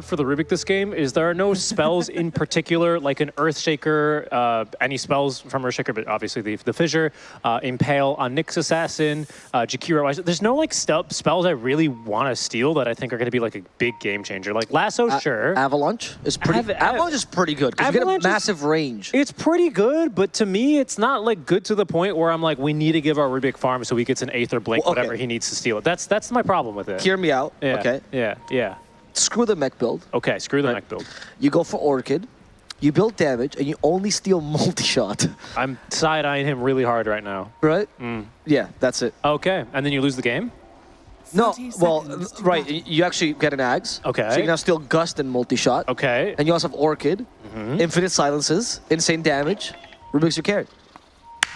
for the Rubik this game is there are no spells in particular, like an Earthshaker, uh, any spells from Earthshaker, but obviously the, the Fissure, uh, Impale on Nyx Assassin, uh, Jakiro. There's no like spells I really want to steal that I think are going to be like a big game changer. Like Lasso, A sure. Avalanche is pretty. Av Avalanche is pretty good because you get a massive is, range. It's pretty good, but to me, it's not like good to the point where I'm like, we need to give our Rubik farm so he gets an Aether Blink, well, okay. whatever he needs to steal it. That's that's my problem with it. Hear me out. Yeah. Okay. Yeah. Yeah screw the mech build. Okay, screw the right. mech build. You go for Orchid, you build damage, and you only steal multi-shot. I'm side-eyeing him really hard right now. Right? Mm. Yeah, that's it. Okay, and then you lose the game? No, well, right, you actually get an Ags. Okay. So you now steal Gust and multi-shot. Okay. And you also have Orchid, mm -hmm. Infinite Silences, Insane Damage, Rubik's your carry.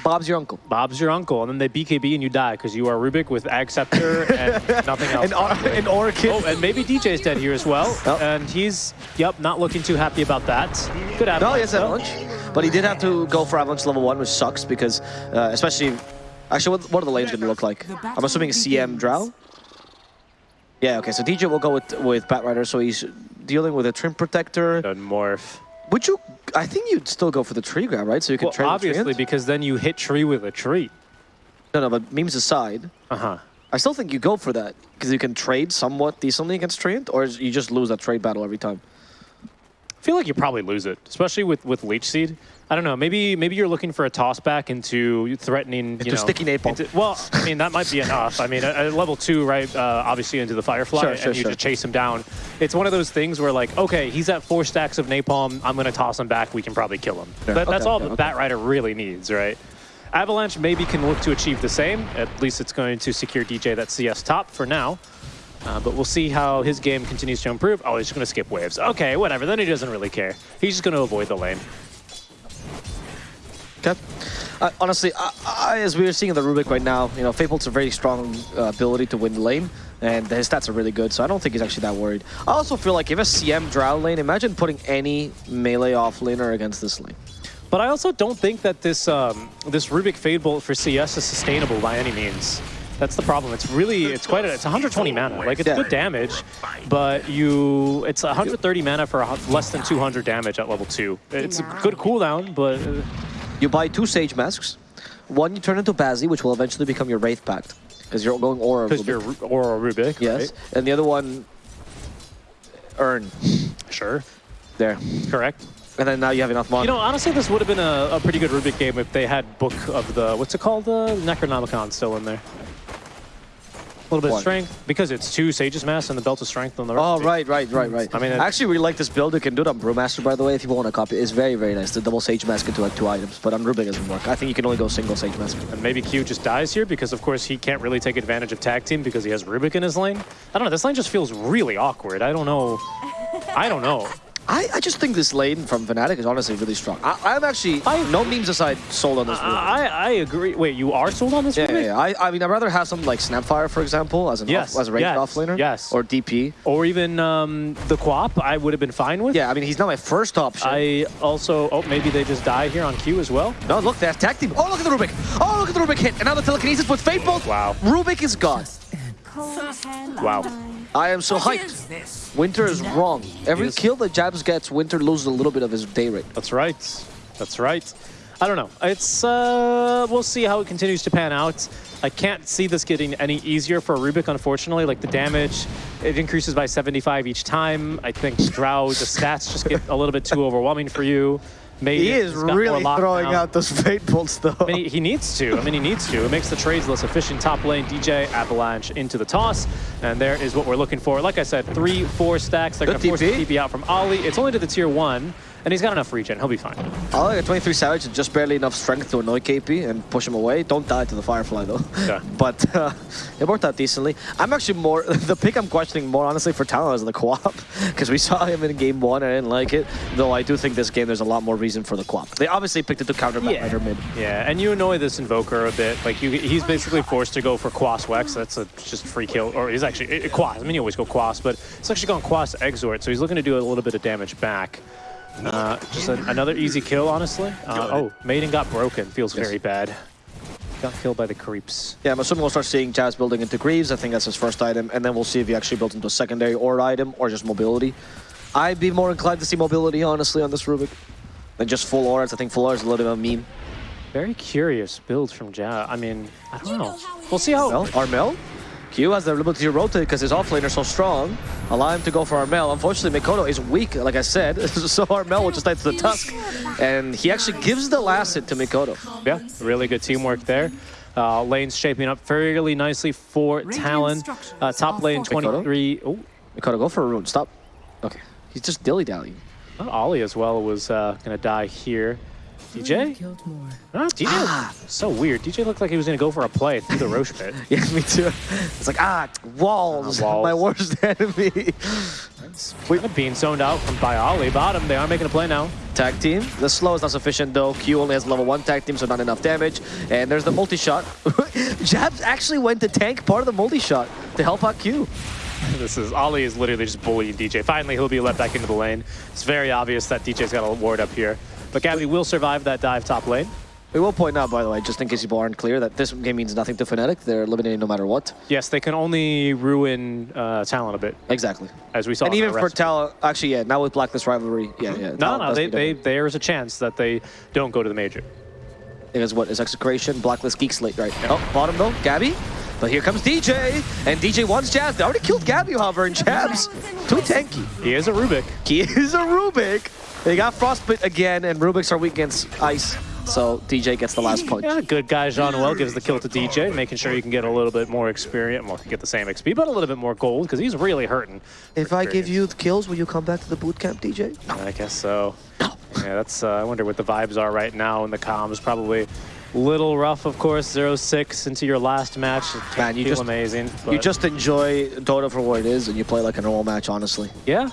Bob's your uncle. Bob's your uncle, and then they BKB and you die because you are Rubik with Acceptor and nothing else. and, or and Orchid. Oh, and maybe DJ's dead here as well. Yep. And he's, yep, not looking too happy about that. Good avalanche. No, he has avalanche. But he did have to go for avalanche level one, which sucks because, uh, especially, actually, what, what are the lanes going to look like? I'm assuming a CM Drow. Yeah, okay, so DJ will go with, with Batrider, so he's dealing with a Treant Protector. And Morph. Would you? I think you'd still go for the tree grab, right? So you can well, trade. obviously, because then you hit tree with a tree. No, no, but memes aside. Uh huh. I still think you go for that because you can trade somewhat decently against Treant, or you just lose that trade battle every time. I feel like you probably lose it, especially with with Leech Seed. I don't know. Maybe maybe you're looking for a toss back into threatening. Into you know, sticky napalm. Into, well, I mean that might be enough. I mean, at, level two, right? Uh, obviously into the Firefly, sure, sure, and you sure. just chase him down. It's one of those things where like, okay, he's at four stacks of napalm. I'm gonna toss him back. We can probably kill him. That, okay, that's all okay, the okay. Batrider really needs, right? Avalanche maybe can look to achieve the same. At least it's going to secure DJ that CS top for now. Uh, but we'll see how his game continues to improve. Oh, he's just going to skip waves. Okay, whatever. Then he doesn't really care. He's just going to avoid the lane. Okay. Uh, honestly, I, I, as we are seeing in the Rubik right now, you know, Fate Bolt's a very strong uh, ability to win the lane, and his stats are really good, so I don't think he's actually that worried. I also feel like if a CM Drow lane, imagine putting any melee offlaner against this lane. But I also don't think that this um, this Rubik Fate Bolt for CS is sustainable by any means. That's the problem. It's really, it's quite a, it's 120 mana. Like, it's yeah. good damage, but you, it's 130 mana for less than 200 damage at level 2. It's a good cooldown, but... Uh, you buy two Sage Masks. One you turn into Bazzi, which will eventually become your Wraith Pact. Because you're going Aura Because you're Aura Rubik, Yes. Right? And the other one, Urn. Sure. There. Correct. And then now you have enough money. You know, honestly, this would have been a, a, pretty good Rubik game if they had Book of the, what's it called? The Necronomicon still in there. A little bit of strength because it's two Sage's Mask and the Belt of Strength on the right. Oh, right, right, right, right. I mean, I actually really like this build. You can do it on Brewmaster, by the way, if you want to copy. It's very, very nice. The double Sage Mask into like two items, but on Rubik doesn't work. I think you can only go single Sage Mask. And maybe Q just dies here because, of course, he can't really take advantage of Tag Team because he has Rubik in his lane. I don't know. This lane just feels really awkward. I don't know. I don't know. I, I just think this lane from Fnatic is honestly really strong. I, am actually, I, no memes aside, sold on this I, I agree. Wait, you are sold on this yeah, yeah, yeah, I, I mean, I'd rather have something like Snapfire, for example, as, an yes, off, as a ranged yes, offlaner. Yes. Or DP. Or even um, the Quap, I would have been fine with. Yeah, I mean, he's not my first option. I also, oh, maybe they just die here on Q as well. No, look, they attacked him. Oh, look at the Rubik. Oh, look at the Rubik hit. And now the telekinesis with Fate Bolt. Wow. Rubik is gone. Wow. I am so hyped. Winter is wrong. Every kill that Jabs gets, Winter loses a little bit of his day rate. That's right. That's right. I don't know. It's uh, we'll see how it continues to pan out. I can't see this getting any easier for Rubik, unfortunately. Like the damage, it increases by 75 each time. I think Drow, the stats just get a little bit too overwhelming for you. He is really throwing out those fate bolts, though. I mean, he, needs to. I mean, he needs to. It makes the trades less efficient. Top lane, DJ, Avalanche into the toss. And there is what we're looking for. Like I said, three, four stacks. They're going to force the TP out from Ollie. It's only to the tier one. And he's got enough regen. He'll be fine. I like a 23 Savage and just barely enough strength to annoy KP and push him away. Don't die to the Firefly, though. Yeah. but uh, it worked out decently. I'm actually more... the pick I'm questioning more, honestly, for Talon is the Quap. Because we saw him in game one. and I didn't like it. Though I do think this game there's a lot more reason for the Quap. They obviously picked it to counter yeah. Rider mid. Yeah, and you annoy this Invoker a bit. Like, you, he's basically forced to go for Quas Wex. That's a just free kill. Or he's actually... It, Quas. I mean, you always go Quas, but it's actually gone Quas Exort. So he's looking to do a little bit of damage back. Uh, just a, another easy kill, honestly. Uh, oh, Maiden got broken. Feels yes. very bad. Got killed by the creeps. Yeah, I'm assuming we'll start seeing Jazz building into Greaves. I think that's his first item. And then we'll see if he actually builds into a secondary or item or just mobility. I'd be more inclined to see mobility, honestly, on this Rubik than just full auras. I think full auras is a little bit of a meme. Very curious build from Ja. I mean, I don't know. We'll see how. Armel? Armel? Q has the ability to rotate because his offlaner is so strong. Allow him to go for Armel. Unfortunately, Mikoto is weak, like I said, so Armel will just die to the Tusk. And he actually gives the last hit to Mikoto. Yeah, really good teamwork there. Uh, lane's shaping up fairly nicely for Talon. Uh, top lane 23. Oh, Mikoto, go for a rune. Stop. Okay. He's just dilly-dallying. Ollie as well was uh, going to die here. DJ? Ah, DJ, Ah. so weird. DJ looked like he was going to go for a play through the Rosh pit. Yeah, me too. It's like, ah, walls, Ah, walls. my worst enemy. Kind of being zoned out from by Ollie. Bottom, they are making a play now. Tag team. The slow is not sufficient though. Q only has level 1 tag team, so not enough damage. And there's the multi-shot. Jabs actually went to tank part of the multi-shot to help out Q. This is Ollie is literally just bullying DJ. Finally, he'll be let back into the lane. It's very obvious that DJ's got a ward up here. But Gabby will survive that dive top lane. We will point out, by the way, just in case people aren't clear, that this game means nothing to Fnatic. They're eliminated no matter what. Yes, they can only ruin uh, Talon a bit, Exactly. as we saw. and even for recipe. Talon, actually, yeah, now with Blacklist Rivalry, yeah, yeah. No, no, they, they, there's a chance that they don't go to the major. It is what is Execration, Blacklist, Geek Slate, right? Oh, bottom though, Gabby. But here comes DJ, and DJ wants Jabs. They already killed Gabby, however, and Jabs too tanky. He is a Rubik. He is a Rubik. They got Frostbite again, and Rubiks are weak against Ice, so DJ gets the last punch. Yeah, good guy Jaunuel gives the kill to DJ, making sure you can get a little bit more experience, well, get the same XP, but a little bit more gold, because he's really hurting. If I give you the kills, will you come back to the boot camp, DJ? I guess so. Yeah, that's. Uh, I wonder what the vibes are right now in the comms. Probably a little rough, of course. 0-6 into your last match. Man, you just- amazing. You just enjoy Dota for what it is, and you play like a normal match, honestly. yeah.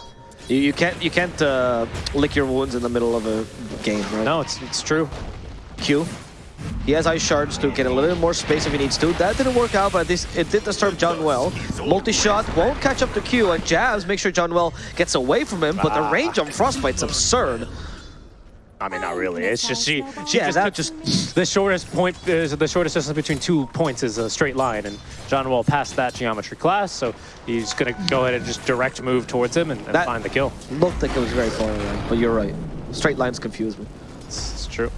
You, you can't you can't uh, lick your wounds in the middle of a game, right? No, it's it's true. Q. He has ice shards to get a little bit more space if he needs to. That didn't work out, but this it did disturb Jaunuel. Multi-shot won't catch up to Q, and Jabs make sure Jaunuel gets away from him, but the range on Frostbite's absurd. I mean, not really. It's just she. She Yeah, just that took just the shortest point is the shortest distance between two points is a straight line, and Jaunuel passed that geometry class, so he's gonna go ahead and just direct move towards him and, and That- find the kill. looked like it was very far away, but you're right. Straight lines confuse me. It's, it's true.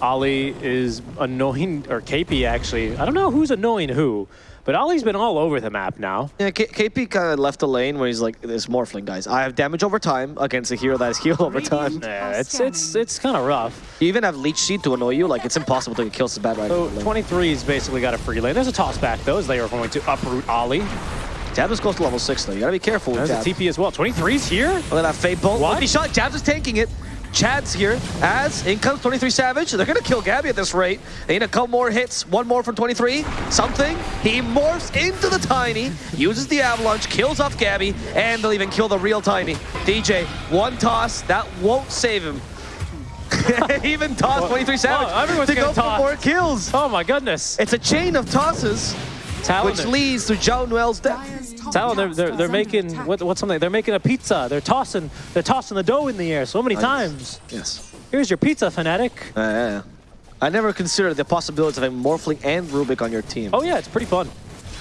Ali is annoying, or KP actually. I don't know who's annoying who, but Ollie's been all over the map now. Yeah, K KP kind of left the lane where he's like, "This Morphling guys, I have damage over time against a hero that is heal over time." Yeah, it's it's it's kind of rough. You even have Leech Seed to annoy you. Like it's impossible to get kills to bad right. So 23's basically got a free lane. There's a toss back though, as they are going to uproot Ollie. Jabs is close to level six though. You gotta be careful with There's Jabs. a TP as well. 23's here. Look at that Fate Bolt. What? Multi shot. Jabs is tanking it. Chad's here as in comes 23 Savage. They're gonna kill Gabby at this rate. They need a couple more hits. One more from 23. Something. He morphs into the Tiny, uses the Avalanche, kills off Gabby, and they'll even kill the real Tiny. DJ, one toss. That won't save him. even toss Well, 23 Savage well, everyone's to go for more kills. Oh my goodness. It's a chain of tosses, Talon, which leads to Joe Noel's death. Talon, they're, they're, they're making what, what's something? They're making a pizza. They're tossing they're tossing the dough in the air so many times. Yes. Here's your pizza, fanatic. Uh, yeah, yeah. I never considered the possibilities of having Morphling and Rubik on your team. Oh yeah, it's pretty fun.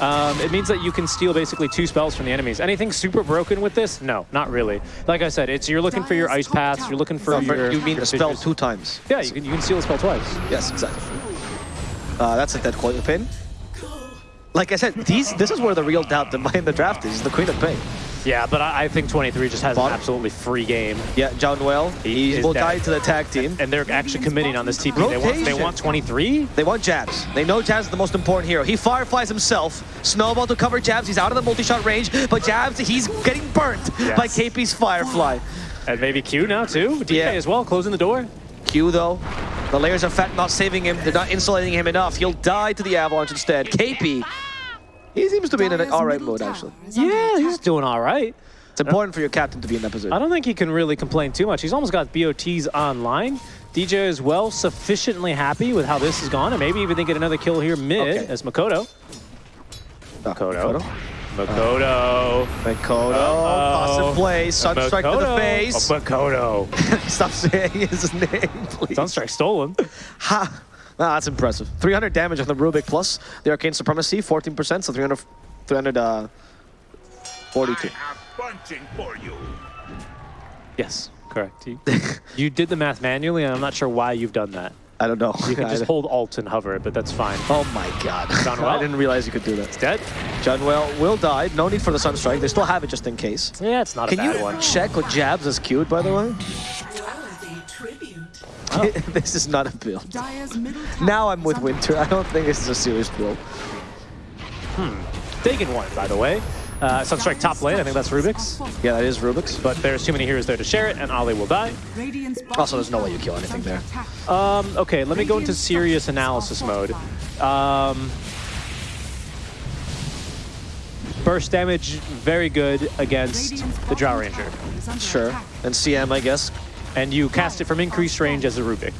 Um, it means that you can steal basically two spells from the enemies. Anything super broken with this? No, not really. Like I said, it's you're looking for your ice paths. You're looking for No, for- your. you mean your the spell two times. Yeah, you can you can steal the spell twice. Yes, exactly. Uh, that's a dead Queen of Pain. Like I said, these this is where the real doubt behind the draft is, the Queen of Pain. Yeah, but I, I think 23 just has Bottom. an absolutely free game, Yeah, John Noel, He will dead. die to the tag team. and they're actually committing on this TP. They want they want 23. They want Jabs. They know Jabs is the most important hero. He fireflies himself. Snowball to cover Jabs. He's out of the multi-shot range, but Jabs, he's getting burnt Yes. by KP's Firefly. And maybe Q now too. DJ Yeah. as well, closing the door. Q though, the layers of fat not saving him. They're not insulating him enough. He'll die to the Avalanche instead. KP, he seems to be in an alright mode, actually. Yeah, he's doing all right. It's important for your captain to be in that position. I don't think he can really complain too much. He's almost got BOTs online. DJ is well, sufficiently happy with how this has gone, and maybe even they get another kill here mid Okay. as Makoto. Uh, Makoto. Makoto. Makoto, Uh-oh. awesome play. Sunstrike to the Makoto. face. Oh, Makoto. Stop saying his name, please. Sunstrike stolen. Ha! Wow, that's impressive. 300 damage on the Rubik plus the Arcane Supremacy, 14%, so 300, 300 uh, 42. I have punching for you. Yes, correct. You, you did the math manually, and I'm not sure why you've done that. I don't know. You can just hold Alt and hover it, but that's fine. Oh my god. John I didn't realize you could do that. Dead? Jaunuel will die. No need for the Sunstrike. They still have it just in case. Yeah, it's not Can a bad one. Can you check what jabs is queued, by the way? Worthy tribute. this is not a build. Dire's middle tower Now I'm with Winter. I don't think this is a serious build. Hmm. Dagon one, by the way. Uh, Sunstrike top lane, I think that's Rubik's. Yeah, that is Rubik's. But there's too many heroes there to share it, and Ali will die. Also, there's no way you kill anything there. Um, okay, let me go into serious analysis mode. Um, burst damage, very good against the Drow Ranger. tower is under Sure. And CM, I guess. And you cast it from increased range as a Rubik.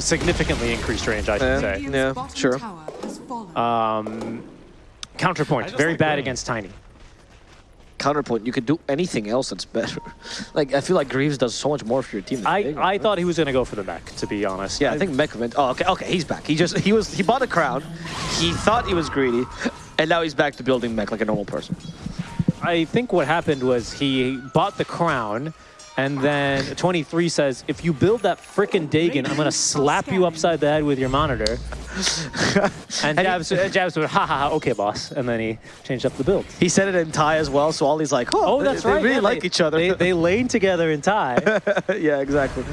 Significantly increased range, I should Yeah. say. Yeah, sure. tower has fallen. Um, counterpoint, very bad against Tiny. Counterpoint, you could do anything else that's better. like, I feel like Greaves does so much more for your team. than I, Dagon, I right? thought he was going to go for the mech, to be honest. Yeah, I think Mech went. Oh, okay, okay, he's back. He just he was he bought a crown. He thought he was greedy, and now he's back to building mech like a normal person. I think what happened was he bought the crown, and then 23 says, if you build that frickin' Dagon, I'm gonna slap you upside the head with your monitor. and Jabs, uh, Jabs went, ha ha ha, okay, boss. And then he changed up the build. He said it in Thai as well, so Ollie's like, oh, Oh, that's they, right. They really yeah, like they- each other. They, they lane together in Thai. yeah, exactly.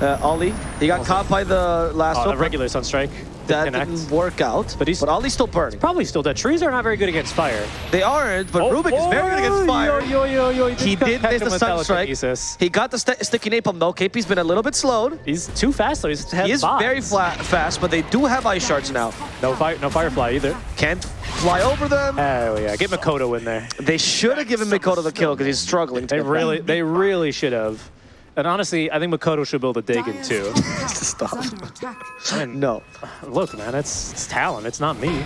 Uh, Ollie, he got caught by the last uh, one. a regular Sunstrike. That Connect. didn't work out. But he's- but Ollie's still burning. Probably still dead. Trees are not very good against fire. They aren't, but oh, Rubik is very good against fire. Oh, Yo, yo, yo, yo. He did miss the Sunstrike. He got the st sticky napalm though. KP's been a little bit slowed. He's too fast though. He's He is very flat, fast, but they do have ice shards now. No fire, no firefly either. Can't fly over them. Oh yeah, get Makoto in there. They should have given Mikoto the kill because he's struggling. To They really, back. they really should have. And honestly, I think Makoto should build a Dagon too. Stop. is. I mean, No. look, man, it's, it's talent. It's not me.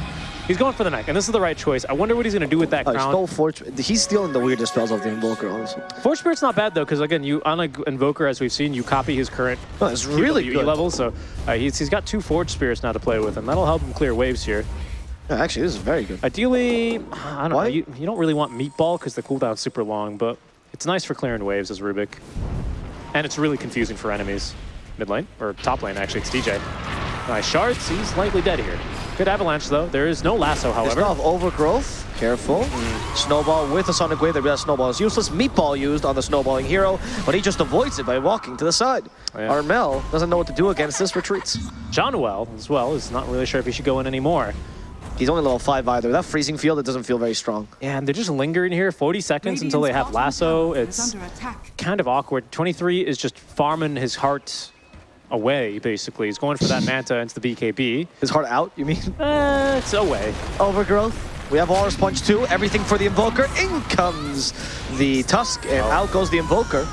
He's going for the neck, and this is the right choice. I wonder what he's going to do with that Oh, he crown. stole Fortune. He's stealing the weirdest spells of the Invoker, honestly. Forge Spirit's not bad though, because again, you on an Invoker, as we've seen, you copy his current No, it's really QWE good. level. So uh, he's, he's got two Forge Spirits now to play with, and that'll help him clear waves here. Yeah, actually, this is very good. Ideally, I don't know. You, you don't really want Meatball because the cooldown's super long, but it's nice for clearing waves as Rubik. And it's really confusing for enemies. Mid lane, or top lane actually, it's DJ. Nice shards, he's likely dead here. Good avalanche though, there is no lasso There's however. not overgrowth. Careful. Mm. Snowball with a Sonic Wave. They realize Snowball is useless. Meatball used on the snowballing hero, but he just avoids it by walking to the side. Oh, yeah. Armel doesn't know what to do against this, retreats. Jaunuel as well is not really sure if he should go in anymore. He's only level 5 either. That freezing field, it doesn't feel very strong. Yeah, and they're just lingering here 40 seconds until they have lasso. It's kind of awkward. 23 is just farming his heart away, basically. He's going for that Manta into the BKB. His heart out, you mean? Uh, it's away. Overgrowth. We have Walrus Punch too. Everything for the Invoker. In comes the Tusk, and Oh. out goes the Invoker.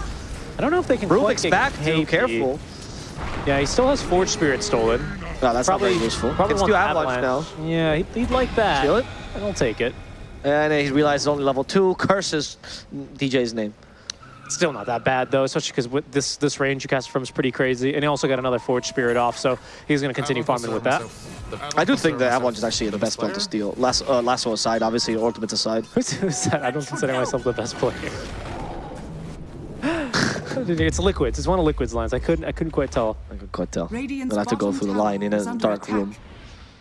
I don't know if they can quite Rubik's get back too. KP. Careful. Yeah, he still has Forge Spirit stolen. No, that's probably not very useful. Probably Can wants do Avalanche now. Yeah, he'd, he'd like that. Kill it. I'll take it. And he realizes only level 2. Curses DJ's name. Still not that bad though, especially because with this this range you cast from is pretty crazy, and he also got another Forge Spirit off, so he's going to continue farming with that. I do think that Avalanche is actually the best spell to steal. Lasso, uh, Lasso aside, obviously, Ultimates aside. Who's, who's that? I don't consider myself the best player. it's liquids. It's one of liquids lines. I couldn't. I couldn't quite tell. I could quite tell. Radiant's Then I have to go through the line in a dark attack. room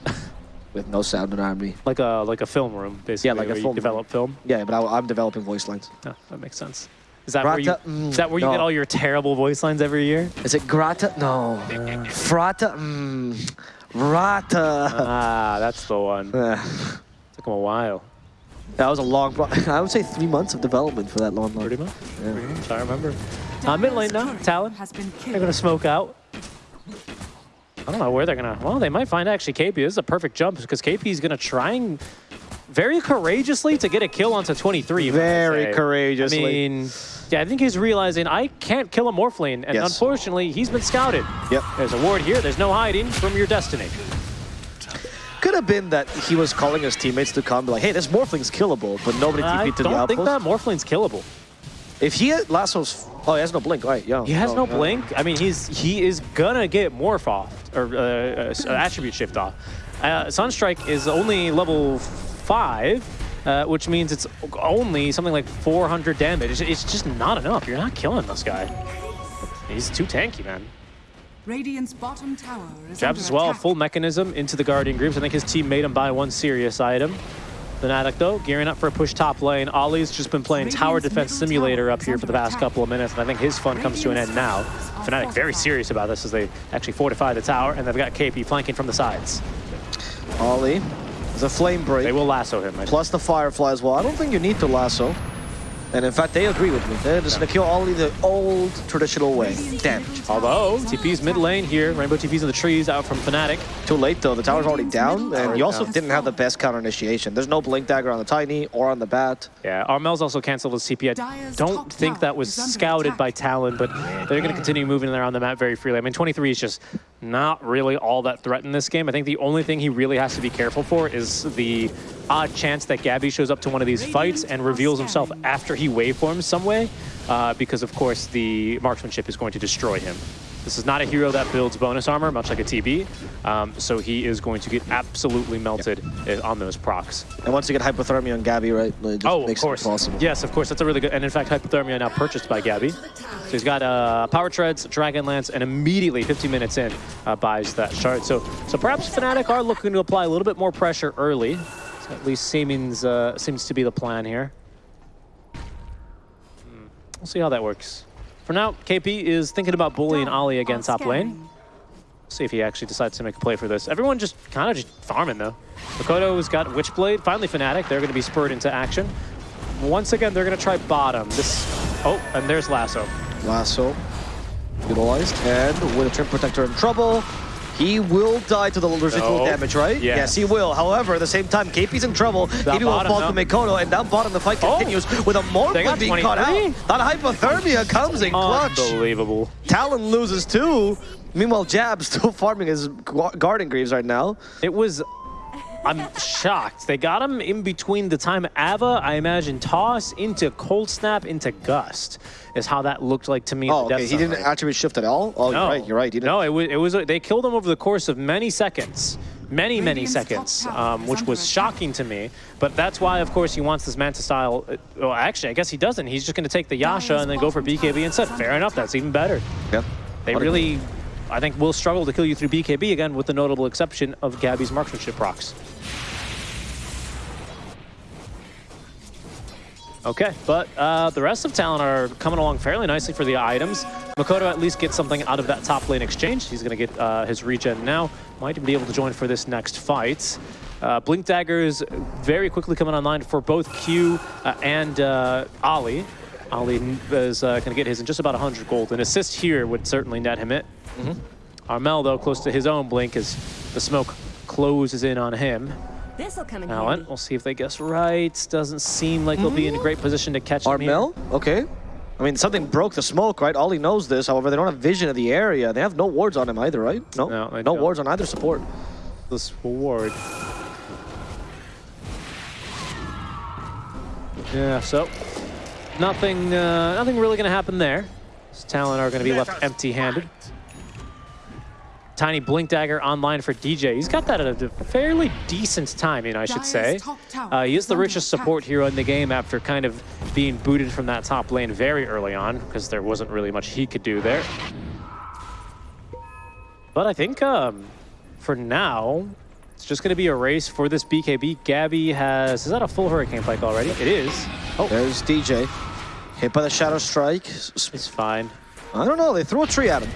with no sound around me. Like a like a film room, basically. Yeah, like a where you film develop film. Yeah, but I, I'm developing voice lines. Oh, that makes sense. Is that where you? Mm, is that where you no. get all your terrible voice lines every year? Is it Grata? No. Frata? Mm, Rata. Ah, that's the one. Uh, Took him a while. That was a long, I would say three months of development for that long line. Pretty much. Yeah. Pretty much. I remember. Uh, mid lane now. Talon. has been They're gonna smoke out. I don't know where they're gonna. Well, they might find actually KP. This is a perfect jump because KP is gonna try and very courageously to get a kill onto 23. if I Very say. courageously. I mean, yeah, I think he's realizing I can't kill a Morphling, and Yes. unfortunately, he's been scouted. Yep. There's a ward here. There's no hiding from your destiny. Could have been that he was calling his teammates to come, like, hey, this Morphling's killable, but nobody I TP'd to the don't think that Morphling's killable. If he had Lasso's, oh, he has no blink, right? Yeah. He has Oh, no yeah. blink. I mean, he's he is gonna get morph off or uh, uh, attribute shift off. Uh, Sunstrike is only level five, uh, which means it's only something like 400 damage. It's, it's just not enough. You're not killing this guy. He's too tanky, man. Radiant's bottom tower is Jabs as well, attack. full mechanism into the Guardian groups. I think his team made him buy one serious item. Fnatic though, gearing up for a push top lane. Ollie's just been playing Tower Defense Simulator up here for the past attack. couple of minutes, and I think his fun comes to an end now. Fnatic very serious about this as they actually fortify the tower, and they've got KP flanking from the sides. Ollie. There's a flame break. They will lasso him. I Plus the Firefly as well. I don't think you need to lasso. And in fact, they agree with me. They're just gonna kill only the old traditional way. Damage. Although, TP's mid lane here, Rainbow TP's in the trees out from Fnatic. Too late though. The tower's already down, and you also didn't have the best counter initiation. There's no blink dagger on the tiny or on the bat. Yeah, Armel's also canceled his CP. I don't think that was scouted by Talon, but they're going to continue moving around the map very freely. I mean, 23 is just not really all that threat in this game. I think the only thing he really has to be careful for is the odd chance that Gabby shows up to one of these fights and reveals himself after he waveforms some way, uh, because of course the marksmanship is going to destroy him. This is not a hero that builds bonus armor, much like a TB, um, so he is going to get absolutely melted uh, on those procs. And once you get hypothermia on Gabby, right, it just Oh, of course. it impossible. Yes, of course. That's a really good. And in fact, Hypothermia now purchased by Gabby. So he's got uh, Power Treads, Dragon Lance, and immediately 15 minutes in uh, buys that shard. So, so perhaps Fnatic are looking to apply a little bit more pressure early. So at least seems uh, seems to be the plan here. We'll see how that works. For now, KP is thinking about bullying Ali again top lane. See if he actually decides to make a play for this. Everyone just kind of just farming though. Makoto's got Witchblade, finally Fnatic. They're going to be spurred into action. Once again, they're going to try bottom. This, oh, and there's Lasso. Lasso utilized, and with a Treant Protector in trouble, he will die to the residual No. damage, right? Yes. Yes, he will. However, at the same time, KP's in trouble. KP will fall no. to Mikoto, and down bottom the fight Oh. continues with a They got Morphling being caught out. That hypothermia comes in clutch. Unbelievable. Talon loses too. Meanwhile, Jab still farming his gu- Guardian Greaves right now. It was. I'm shocked. They got him in between the time Ava, I imagine, toss into cold snap into gust is how that looked like to me. in Oh, the death okay. He didn't attribute shift at all. Oh, No. you're right. You're right. He didn't. No, it was, it was. They killed him over the course of many seconds, many, many Radiant's top seconds, um, which was shocking to me. But that's why, of course, he wants this Manta style. uh, Well, actually, I guess he doesn't. He's just going to take the Yasha and then go for BKB instead. Fair enough. That's even better. Yeah. They What a- really, I think, will struggle to kill you through BKB again, with the notable exception of Gabby's marksmanship procs. Okay, but uh, the rest of Talon are coming along fairly nicely for the items. Makoto at least gets something out of that top lane exchange. He's going to get uh, his regen now. Might be able to join for this next fight. Uh, Blink Daggers very quickly coming online for both Q uh, and uh, Ali Ollie is uh, going to get his in just about 100 gold. An assist here would certainly net him it. Armel, though, close to his own blink as the smoke closes in on him. This'll come in Allen, handy. we'll see if they guess right. Doesn't seem like they'll be in a great position to catch him. Armel? Okay. I mean, something broke the smoke, right? Ollie knows this. However, they don't have vision of the area. They have no wards on him either, right? No. No, no don't. wards on either support. This ward. Yeah, so nothing, uh, nothing really going to happen there. Talon are going to be left empty-handed. Tiny Blink Dagger online for DJ. He's got that at a fairly decent timing, I should say. top Uh, he is is the richest support hero in the game after kind of being booted from that top lane very early on because there wasn't really much he could do there. But I think um, for now, it's just going to be a race for this BKB. Gabby has, is that a full Hurricane Pike already? It is. Oh, There's DJ. Hit by the Shadow Strike. S- s- it's fine. I don't know. They threw a tree at him.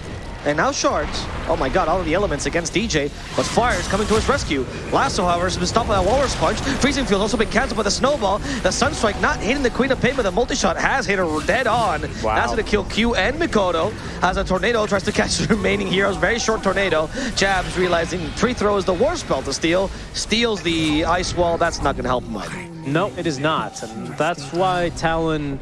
And now shards. Oh my god, all of the elements against DJ. But Fire is coming to his rescue. Lasso, however, has been stopped by a Walrus Punch. Freezing Field also been cancelled by the Snowball. The Sunstrike not hitting the Queen of Pain, but the multi-shot has hit her dead on. Wow. That's going to kill Q and Mikoto. As a Tornado tries to catch the remaining heroes. Very short Tornado. Jabs realizing Tree Throw is the worst Spell to steal. Steals the Ice Wall. That's not going to help him either. No, it is not. And that's why Talon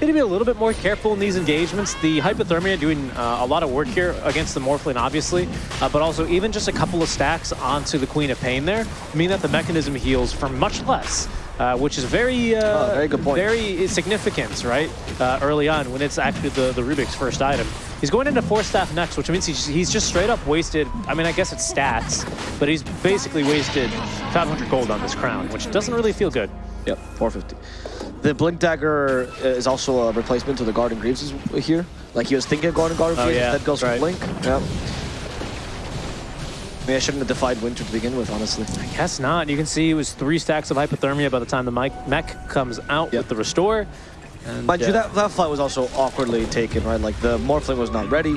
need to be a little bit more careful in these engagements. The Hypothermia doing uh, a lot of work here against the Morphling, obviously, uh, but also even just a couple of stacks onto the Queen of Pain there mean that the mechanism heals for much less. Uh, which is very, uh, Oh, very good point. very significant, right? Uh, early on, when it's actually the, the Rubik's first item. He's going into force staff next, which means he's, he's just straight up wasted. I mean, I guess it's stats, but he's basically wasted 500 gold on this crown, which doesn't really feel good. Yep, 450. The Blink Dagger is also a replacement to the Guardian Greaves here. Like he was thinking of going to Guardian Oh, Greaves, yeah, instead goes right. Blink. Yep. Maybe I shouldn't have defied Winter to begin with, honestly. I guess not. You can see it was three stacks of hypothermia by the time the mech comes out Yep. with the restore. And, Mind you, uh, that, that fight was also awkwardly taken, right? Like the Morphling was not ready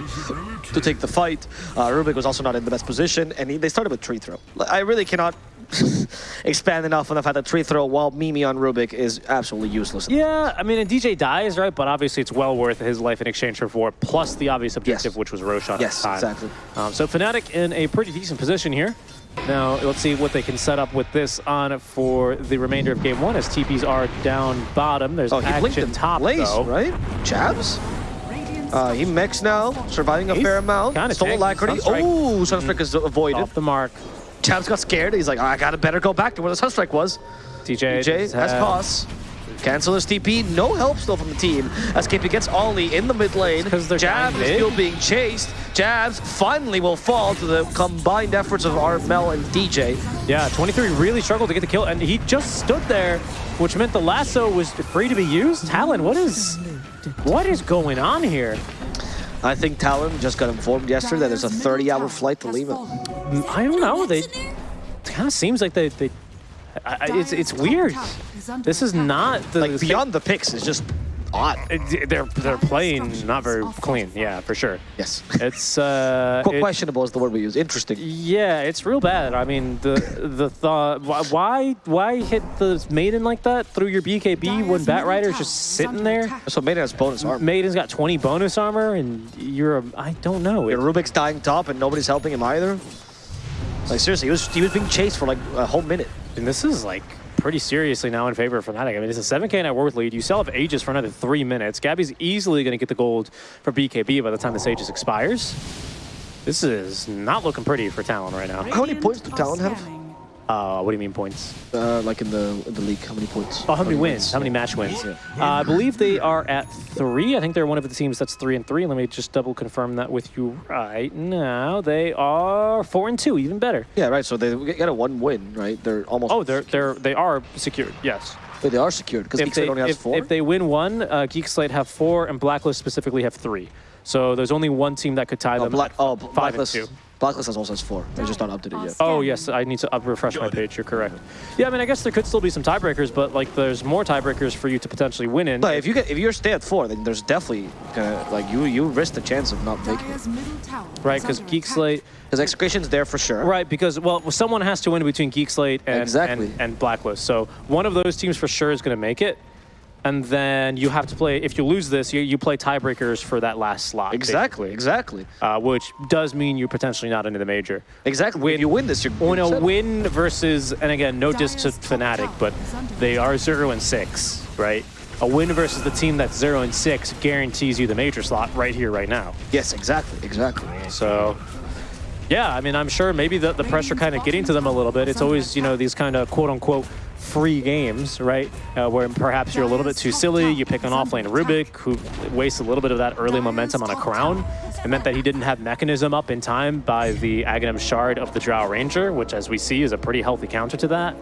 to take the fight. Uh, Rubik was also not in the best position, and he, they started with tree throw. Like, I really cannot expand enough on the fact that tree throw while Mimi on Rubik is absolutely useless. Yeah, I mean, and DJ dies, right? But obviously, it's well worth his life in exchange for four, plus the obvious objective, Yes. which was Roshan Yes, at the time. exactly. Um, so Fnatic in a pretty decent position here. Now, let's see what they can set up with this on for the remainder of game one, as TPs are down bottom. There's Oh, action top, place, though. right? Jabs? Uh, he mechs now, surviving a He's fair amount. Stole alacrity. Sunstrike. Oh, Sunstrike is avoided. Off the mark. Jabs got scared. He's like, "Oh, I gotta better go back to where the Sunstrike was. TJ, DJ has had- Cancel his TP. No help still from the team. As KP gets Ollie in the mid lane. Jabs is still being chased. Jabs finally will fall to the combined efforts of Armel and DJ. Yeah, 23 really struggled to get the kill, and he just stood there, which meant the lasso was free to be used. Talon, what is, what is going on here? I think Talon just got informed yesterday that there's a 30-hour flight to Lima. Mm, I don't know. They kind of seems like they, they I, I- it's it's weird. This is not the Like beyond the picks is just odd. It- They're they're playing not very clean. Yeah, for sure. Yes. It's uh, Qu- questionable is the word we use. Interesting. yeah, it's real bad. I mean, the the thought why- why why hit the maiden like that through your BKB when Bat Rider's just sitting there? So Maiden has bonus armor. Maiden's got 20 bonus armor, and you're a, I don't know. Yeah, It, Rubik's dying top and nobody's helping him either. Like seriously, he was he was being chased for like a whole minute. and this is like pretty seriously now in favor of Fnatic. I mean, it's a 7k net worth lead. You still have Aegis for another three minutes. Gabby's easily going to get the gold for BKB by the time this Aegis expires. This is not looking pretty for Talon right now. How many points do Talon have? Uh, what do you mean points? Uh, like in the in the league, how many points? Oh, how many wins? How many match wins? Yeah. Uh, I believe they are at three. I think they're one of the teams that's three and three. Let me just double confirm that with you right now. They are four and two, even better. Yeah, right. So they got a one win, right? They're almost. Oh, they're they're they are secured. Yes. Wait, they are secured because Geekslate they, only has if, four. if they win one, uh, Geek Slate have four, and Blacklist specifically have three. So there's only one team that could tie oh, them. Black, at oh, five and two. Blacklist has also has four. They're just not updated yet. Oh yes, I need to up refresh my page. You're correct. Yeah, I mean, I guess there could still be some tiebreakers, but like, there's more tiebreakers for you to potentially win in. But if you get if you're stay at four, then there's definitely gonna like you you risk the chance of not making it. Dire's middle tower right, because under Geek attack. Slate. Because Execration's there for sure. Right, because well, someone has to win between Geek Slate and Exactly. and, and Blacklist. So one of those teams for sure is going to make it, and then you have to play. If you lose this, you, you play tiebreakers for that last slot. Exactly. Exactly. Uh, which does mean you're potentially not into the major. Exactly. Win- if you win this, you're On you're a win versus, and again, no diss to Dire's Fnatic, but they are zero and six, right? A win versus the team that's zero and six guarantees you the major slot right here, right now. Yes, exactly. Exactly. So, yeah, I mean, I'm sure maybe the, the pressure kind of getting to them a little bit. It's always, you know, these kind of quote unquote free games, right? Uh, where perhaps you're a little bit too silly. You pick an offlane Rubik, who wastes a little bit of that early momentum on a crown. It meant that he didn't have mechanism up in time by the Aghanim Shard of the Drow Ranger, which, as we see, is a pretty healthy counter to that.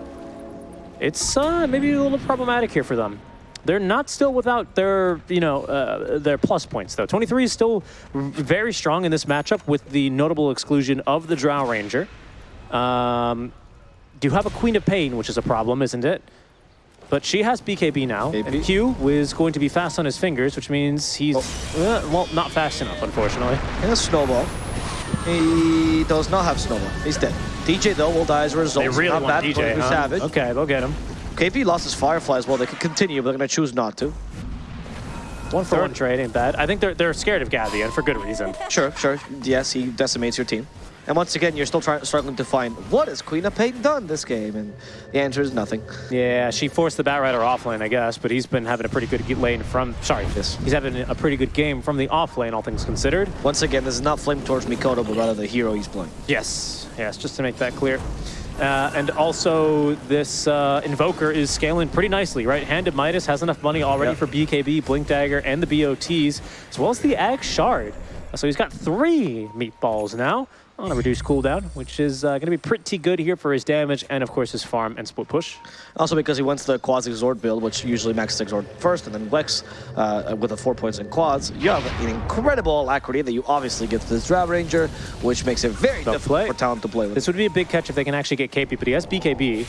It's uh, maybe a little problematic here for them. They're not still without their, you know, uh, their plus points though. 23 is still very strong in this matchup with the notable exclusion of the Drow Ranger. Um, you have a Queen of Pain, which is a problem, isn't it? But she has BKB now, and Q is going to be fast on his fingers, which means he's, uh, well, not fast enough, unfortunately. He has Snowball. He does not have Snowball. He's dead. DJ, though, will die as a result. They really not want bad, DJ, huh? Savage. Okay, they'll get him. KP lost his Firefly as well. They could continue, but they're going to choose not to. One for Third. one trade ain't bad. I think they're, they're scared of Gavi, and for good reason. Sure, sure. Yes, he decimates your team. And once again, you're still trying, struggling to find what has Queen of Pain done this game, and the answer is nothing. Yeah, she forced the Bat Rider off lane, I guess, but he's been having a pretty good lane from. Sorry, Yes. he's having a pretty good game from the off lane, all things considered. Once again, this is not flame towards Mikoto, but rather the hero he's playing. Yes, yes, just to make that clear. Uh, and also, this uh, Invoker is scaling pretty nicely, right? Hand of Midas has enough money already Yep. for BKB, Blink Dagger, and the BOTs, as well as the Ag Shard. So he's got three meatballs now. On a reduced cooldown, which is uh, going to be pretty good here for his damage and, of course, his farm and split push. Also because he wants the Quas Exort build, which usually maxes Exort first, and then Wex uh, with the four points in Quas. You have an incredible alacrity that you obviously get to this Drow Ranger, which makes it very Tough difficult play. for Talon to play with. This would be a big catch if they can actually get KP, but he has BKB.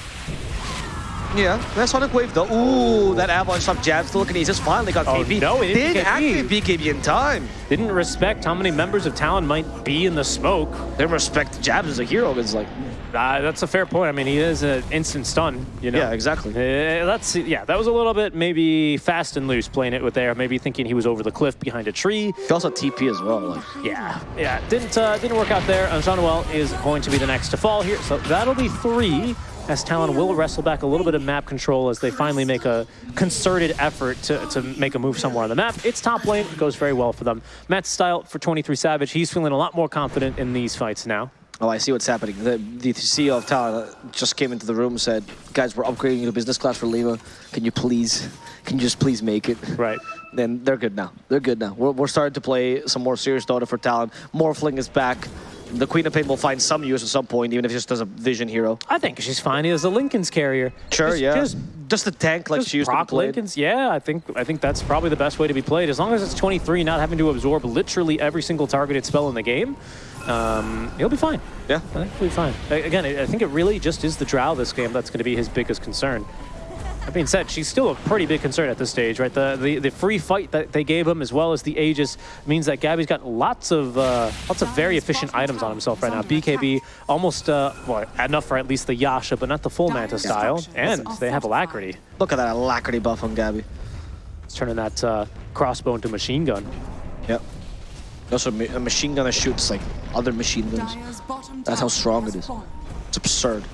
Yeah, that Sonic Wave though. Ooh, that Avalanche stop jab still looking. He's just finally got Oh, KP. no, he didn't Did activate BKB in time. Didn't respect how many members of Talon might be in the smoke. They respect Jabs as a hero. It's like, Uh, that's a fair point. I mean, he is an instant stun, you know? yeah, exactly. Uh, that's yeah. That was a little bit maybe fast and loose playing it with there. Maybe thinking he was over the cliff behind a tree. He also TP as well. Like, Yeah, yeah. Didn't uh, didn't work out there. And Noel is going to be the next to fall here. So that'll be three. As Talon will wrestle back a little bit of map control as they finally make a concerted effort to, to make a move somewhere on the map. It's top lane. It goes very well for them. Manta Style for 23 Savage. He's feeling a lot more confident in these fights now. oh, I see what's happening. The, the CEO of Talon uh, just came into the room and said, guys, we're upgrading you to business class for Lima. Can you please, can you just please make it? Right. Then they're good now. They're good now. We're, we're starting to play some more serious Dota for Talon. Morphling is back. The Queen of Pain will find some use at some point, even if it's just as a vision hero. I think she's fine as a Linken's carrier. Sure, Just- yeah. Just Just a tank like she used to be played. Linkens, yeah, I think I think that's probably the best way to be played. As long as it's 23, not having to absorb literally every single targeted spell in the game, um, he'll be fine. Yeah. I think he'll be fine. Again, I I think it really just is the Drow this game that's going to be his biggest concern. That being said, she's still a pretty big concern at this stage, right? The, the the free fight that they gave him, as well as the Aegis, means that Gabby's got lots of uh, lots of very efficient items on himself right now. BKB almost uh, well enough for at least the Yasha, but not the full Manta style, and they have alacrity. Look at that alacrity buff on Gabby. It's turning that uh, crossbow into machine gun. Yep. Also, ma- a machine gun that shoots like other machine guns. That's how strong it is. It's absurd.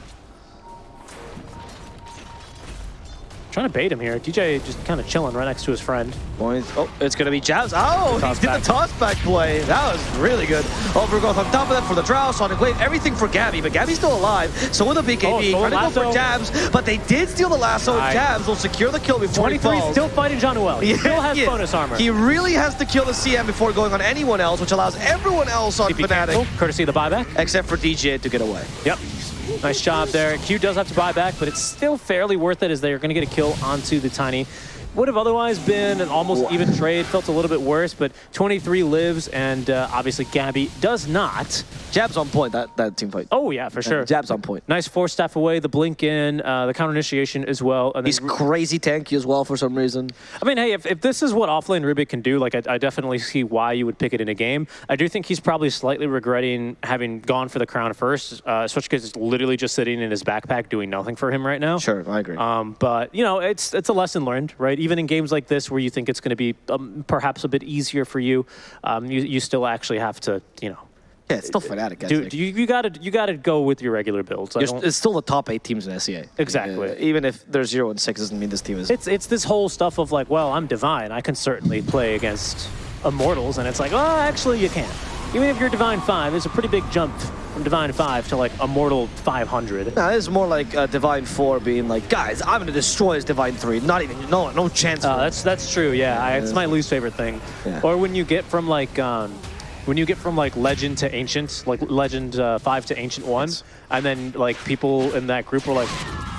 Trying to bait him here. DJ just kind of chilling right next to his friend. Point. Oh, it's gonna be Jabs. Oh, Toss he did back. the toss back play. That was really good. Overgrowth on top of that for the Drow, Sonic Wave, everything for Gabby, but Gabby's still alive. So with the BKB, Oh, trying to go for. Jabs, but they did steal the lasso, Nice. Jabs will secure the kill before he falls. still fighting John Noel. He Yeah, still has yeah. bonus armor. He really has to kill the CM before going on anyone else, which allows everyone else on TP Fnatic, cancel, courtesy of the buyback. except for DJ to get away. Yep. Nice job there. Q does have to buy back, but it's still fairly worth it as they're going to get a kill onto the Tiny. Would have otherwise been an almost even trade. Felt a little bit worse, but 23 lives, and uh, obviously Gabby does not. Jabs on point, that, that team fight. Oh, yeah, for sure. Jabs on point. Nice force staff away, the blink in, uh, the counter initiation as well. And He's crazy tanky as well for some reason. I mean, hey, if, if this is what offlane Rubik can do, like I, I definitely see why you would pick it in a game. I do think he's probably slightly regretting having gone for the crown first, uh, especially because it's literally just sitting in his backpack doing nothing for him right now. Sure, I agree. Um, but you know, it's it's a lesson learned, right? Even in games like this, where you think it's going to be um, perhaps a bit easier for you, um, you you still actually have to, you know, yeah, it's still Fnatic, Like, you you got to you got to go with your regular builds. It's still the top eight teams in SEA. Exactly. Uh, even if they're zero and six, doesn't mean this team is. it's it's this whole stuff of like, well, I'm divine. I can certainly play against immortals, and it's like, oh, actually, you can't. Even if you're divine five, it's a pretty big jump from divine five to like immortal 500. Nah, it's more like uh, Divine Four being like, guys, I'm gonna destroy this Divine Three. Not even, no, no chance. Uh, for it." that's that's true. Yeah, I, it's my least favorite thing. Yeah. Or when you get from like um, when you get from like legend to ancient, like legend uh, five to ancient one, Yes. and then like people in that group were like,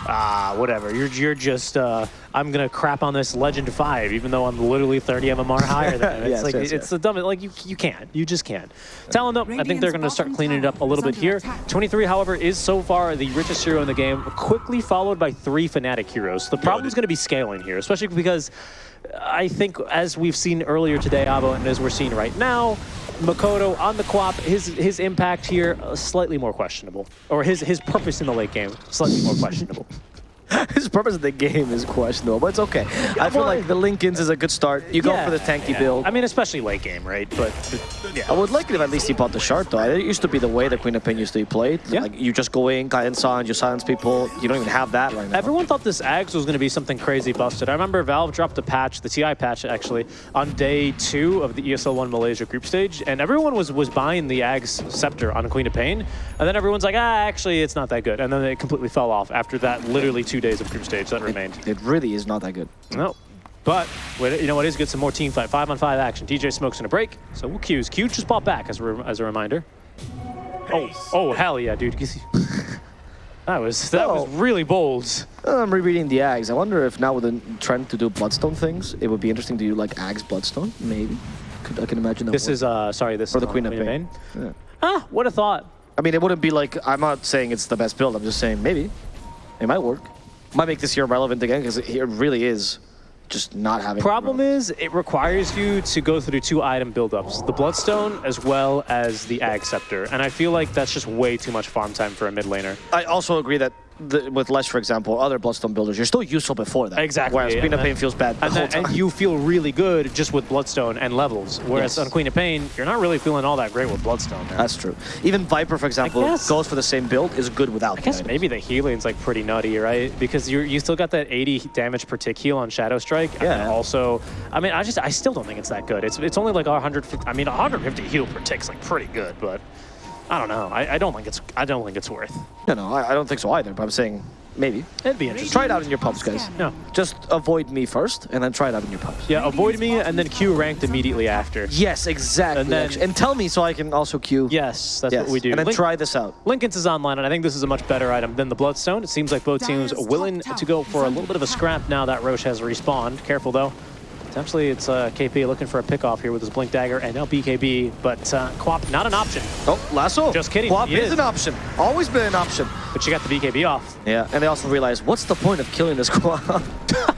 ah, whatever. You're you're just uh, I'm gonna crap on this legend five, even though I'm literally 30 MMR higher than him. It's Yes, like yes, it's yes. the dumbest. Like you you can't. You just can't. Talon though, I think they're gonna start cleaning it up a little bit here. 23, however, is so far the richest hero in the game, quickly followed by three Fnatic heroes. The problem is going to be scaling here, especially because I think, as we've seen earlier today, Abo, and as we're seeing right now, Makoto on the Quap, his his impact here uh, slightly more questionable, or his his purpose in the late game slightly more questionable. His purpose of the game is questionable, but it's okay. I feel like the Linkens is a good start. You go Yeah, for the tanky yeah. build. I mean, especially late game, right? But yeah, I would like it if at least he bought the shard though. It used to be the way the Queen of Pain used to be played. Yeah. Like you just go in, guidance on, you silence people. You don't even have that right now. Everyone thought this Ags was going to be something crazy busted. I remember Valve dropped a patch, the TI patch actually, on day two of the ESL One Malaysia group stage, and everyone was was buying the Ags Scepter on Queen of Pain, and then everyone's like, ah, actually, it's not that good, and then it completely fell off after that literally two days of group stage that remained. It really is not that good. No. But you know what is good? Some more team fight, five on five action. DJ smokes in a break, so we'll Q's. Q just bought back as a, as a reminder. Oh, oh, hell yeah, dude. That was that was Oh. really bold. I'm rereading the Ags. I wonder if now with the trend to do Bloodstone things, it would be interesting to do like Ags Bloodstone, maybe. Could, I can imagine that. This would- is uh sorry, this Or is the Queen of Pain. Yeah. Ah, what a thought. I mean, it wouldn't be like, I'm not saying it's the best build, I'm just saying maybe. It might work. Might make this year relevant again, because it, it really is just not having... Problem is, it requires you to go through two item buildups, the Bloodstone as well as the Ag Scepter, and I feel like that's just way too much farm time for a mid laner. I also agree that the, with Lesh, for example, other Bloodstone builders, you're still useful before that. Exactly, Whereas Queen and of Pain feels bad And, whole then, time. and you feel really good just with Bloodstone and levels, whereas Yes. on Queen of Pain, you're not really feeling all that great with Bloodstone. man. That's true. Even Viper, for example, guess- goes for the same build, is good without I guess maybe the healing's like pretty nutty, right? Because you you still got that 80 damage per tick heal on Shadow Strike. And Yeah. also, I mean, I just I still don't think it's that good. It's it's only like 150. I mean, 150 heal per tick's like pretty good, but I don't know. I, I don't think it's I don't think it's worth. No, no, I, I don't think so either, but I'm saying maybe. It'd be interesting. Try it out in your pubs, guys. No. Just avoid me first, and then try it out in your pubs. Yeah, avoid me and then Q ranked immediately after. Yes, exactly. And then- and tell me so I can also queue. Yes, that's Yes. what we do. And then Link- try this out. Linken's is online, and I think this is a much better item than the Bloodstone. It seems like both teams are willing to go for a little bit of a scrap now that Rosh has respawned. Careful, though. Potentially, it's uh, KP looking for a pickoff here with his Blink Dagger, and now BKB, but uh, Quap, not an option. Oh, lasso. Just kidding, Quap is is. an option. Always been an option. But you got the BKB off. Yeah, and they also realize, what's the point of killing this Quap?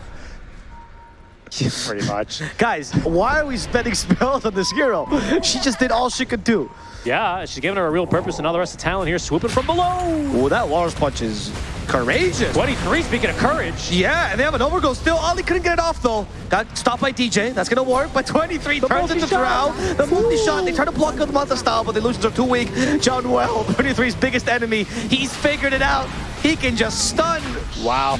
Pretty much. Guys, why are we spending spells on this hero? She just did all she could do. Yeah, she's giving her a real purpose, and all the rest of talent here swooping from below. Oh, that Walrus Punch is courageous. 23, speaking of courage. Yeah, and they have an overgo still. Ollie couldn't get it off though. Got stopped by DJ. That's gonna work. But 23 turns into multi-shot. Drow. The multi-shot. They try to block with Manta style, but the illusions are too weak. John Well, 23's biggest enemy. He's figured it out. He can just stun. Wow.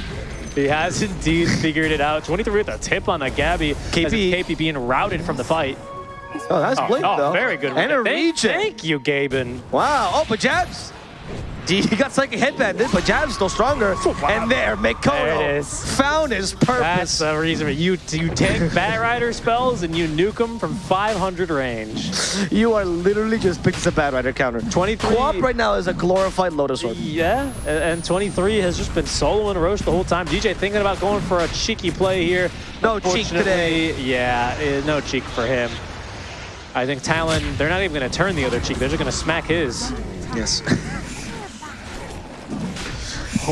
He has indeed figured it out. 23 with a tip on the Gabby. KP. As KP being routed from the fight. Oh, that's Oh, Blink oh, though. very good. And a Thank- regen. Thank you, Gaben. Wow. Oh, but Jabs. He got psychic headband, but Jab's still stronger. Wow. And there, Mikoto There it is. found his purpose. That's the reason you you take Batrider spells and you nuke them from 500 range. You are literally just picking a bad rider counter. 23 Quap right now is a glorified Lotus Orb. Yeah, a- and 23 has just been soloing Rosh the whole time. DJ thinking about going for a cheeky play here. No cheek today. Yeah, eh, no cheek for him. I think Talon, they're not even going to turn the other cheek. They're just going to smack his. Yes.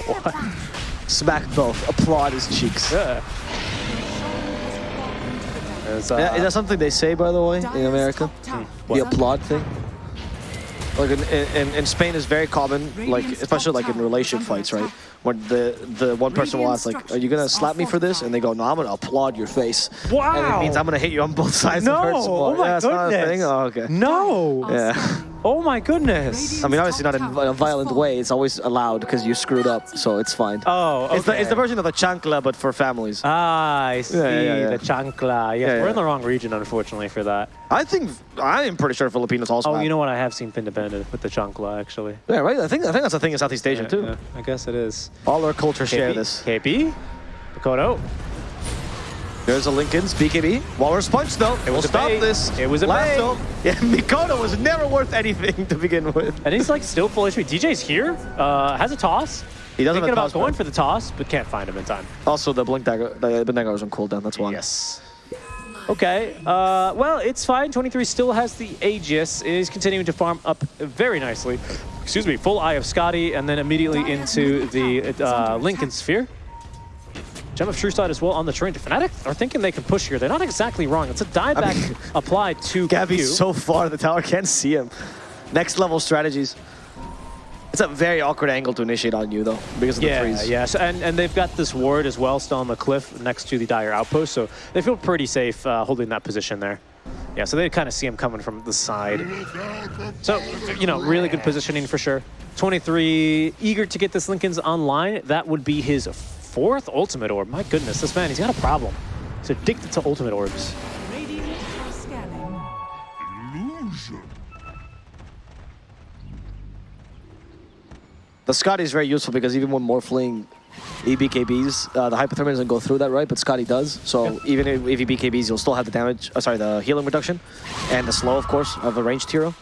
Smack both. Applaud his cheeks. Yeah. It's, uh, Yeah, is that something they say, by the way, in America? The applaud thing? Like in, in, in Spain is very common, like especially like in relation fights, right? When the the one person will ask like, "Are you gonna slap me for this?" And they go, "No, I'm gonna applaud your face." Wow. And Wow. it means I'm gonna hit you on both sides. no! and hurt some more. Oh my yeah, it's not a goodness! thing? Oh, okay. No! Yeah. Oh my goodness! I mean, obviously not in a violent way. It's always allowed because you screwed up, so it's fine. Oh, okay. It's the it's the version of the chancla, but for families. Ah, I see. yeah, yeah. The chancla. Yes, Yeah, we're yeah. in the wrong region, unfortunately, for that. I think I am pretty sure Filipinos also. Oh, have. you know what? I have seen Pindependent with the chancla, actually. Yeah, right. I think I think that's a thing in Southeast Asia too. Yeah, I guess it is. All our cultures share this. KP? Mikoto? There's a Linken's BKB. Walrus punch though. It will stop bait. this. It was a lasso. Yeah, Mikoto was never worth anything to begin with. And he's like still full HP. DJ's here, uh, has a toss. He doesn't Thinking have a about going for the toss, but can't find him in time. Also, the blink dagger, the dagger was on cooldown. That's why. Yes. Okay, uh, well, it's fine. 23 still has the Aegis, is continuing to farm up very nicely. Excuse me, full Eye of Skadi, and then immediately into the uh, Linken Sphere. Gem of True Sight as well on the train. Fnatic are thinking they can push here. They're not exactly wrong. It's a dieback mean- applied to Gabby's Q. so far, the tower can't see him. Next level strategies. It's a very awkward angle to initiate on you though, because of the Yeah, freeze. yeah. So, and, and they've got this ward as well still on the cliff next to the Dire Outpost, so they feel pretty safe uh, holding that position there. Yeah, so they kind of see him coming from the side. So, you know, really good positioning for sure. 23, eager to get this Linken's online. That would be his fourth ultimate orb. My goodness, this man, he's got a problem. He's addicted to ultimate orbs. The Skadi is very useful because even when Morphling EBKBs, uh, the hypothermia doesn't go through that, right? But Skadi does. So even if, if he BKBs, you'll still have the damage, uh, sorry, the healing reduction and the slow, of course, of a ranged hero.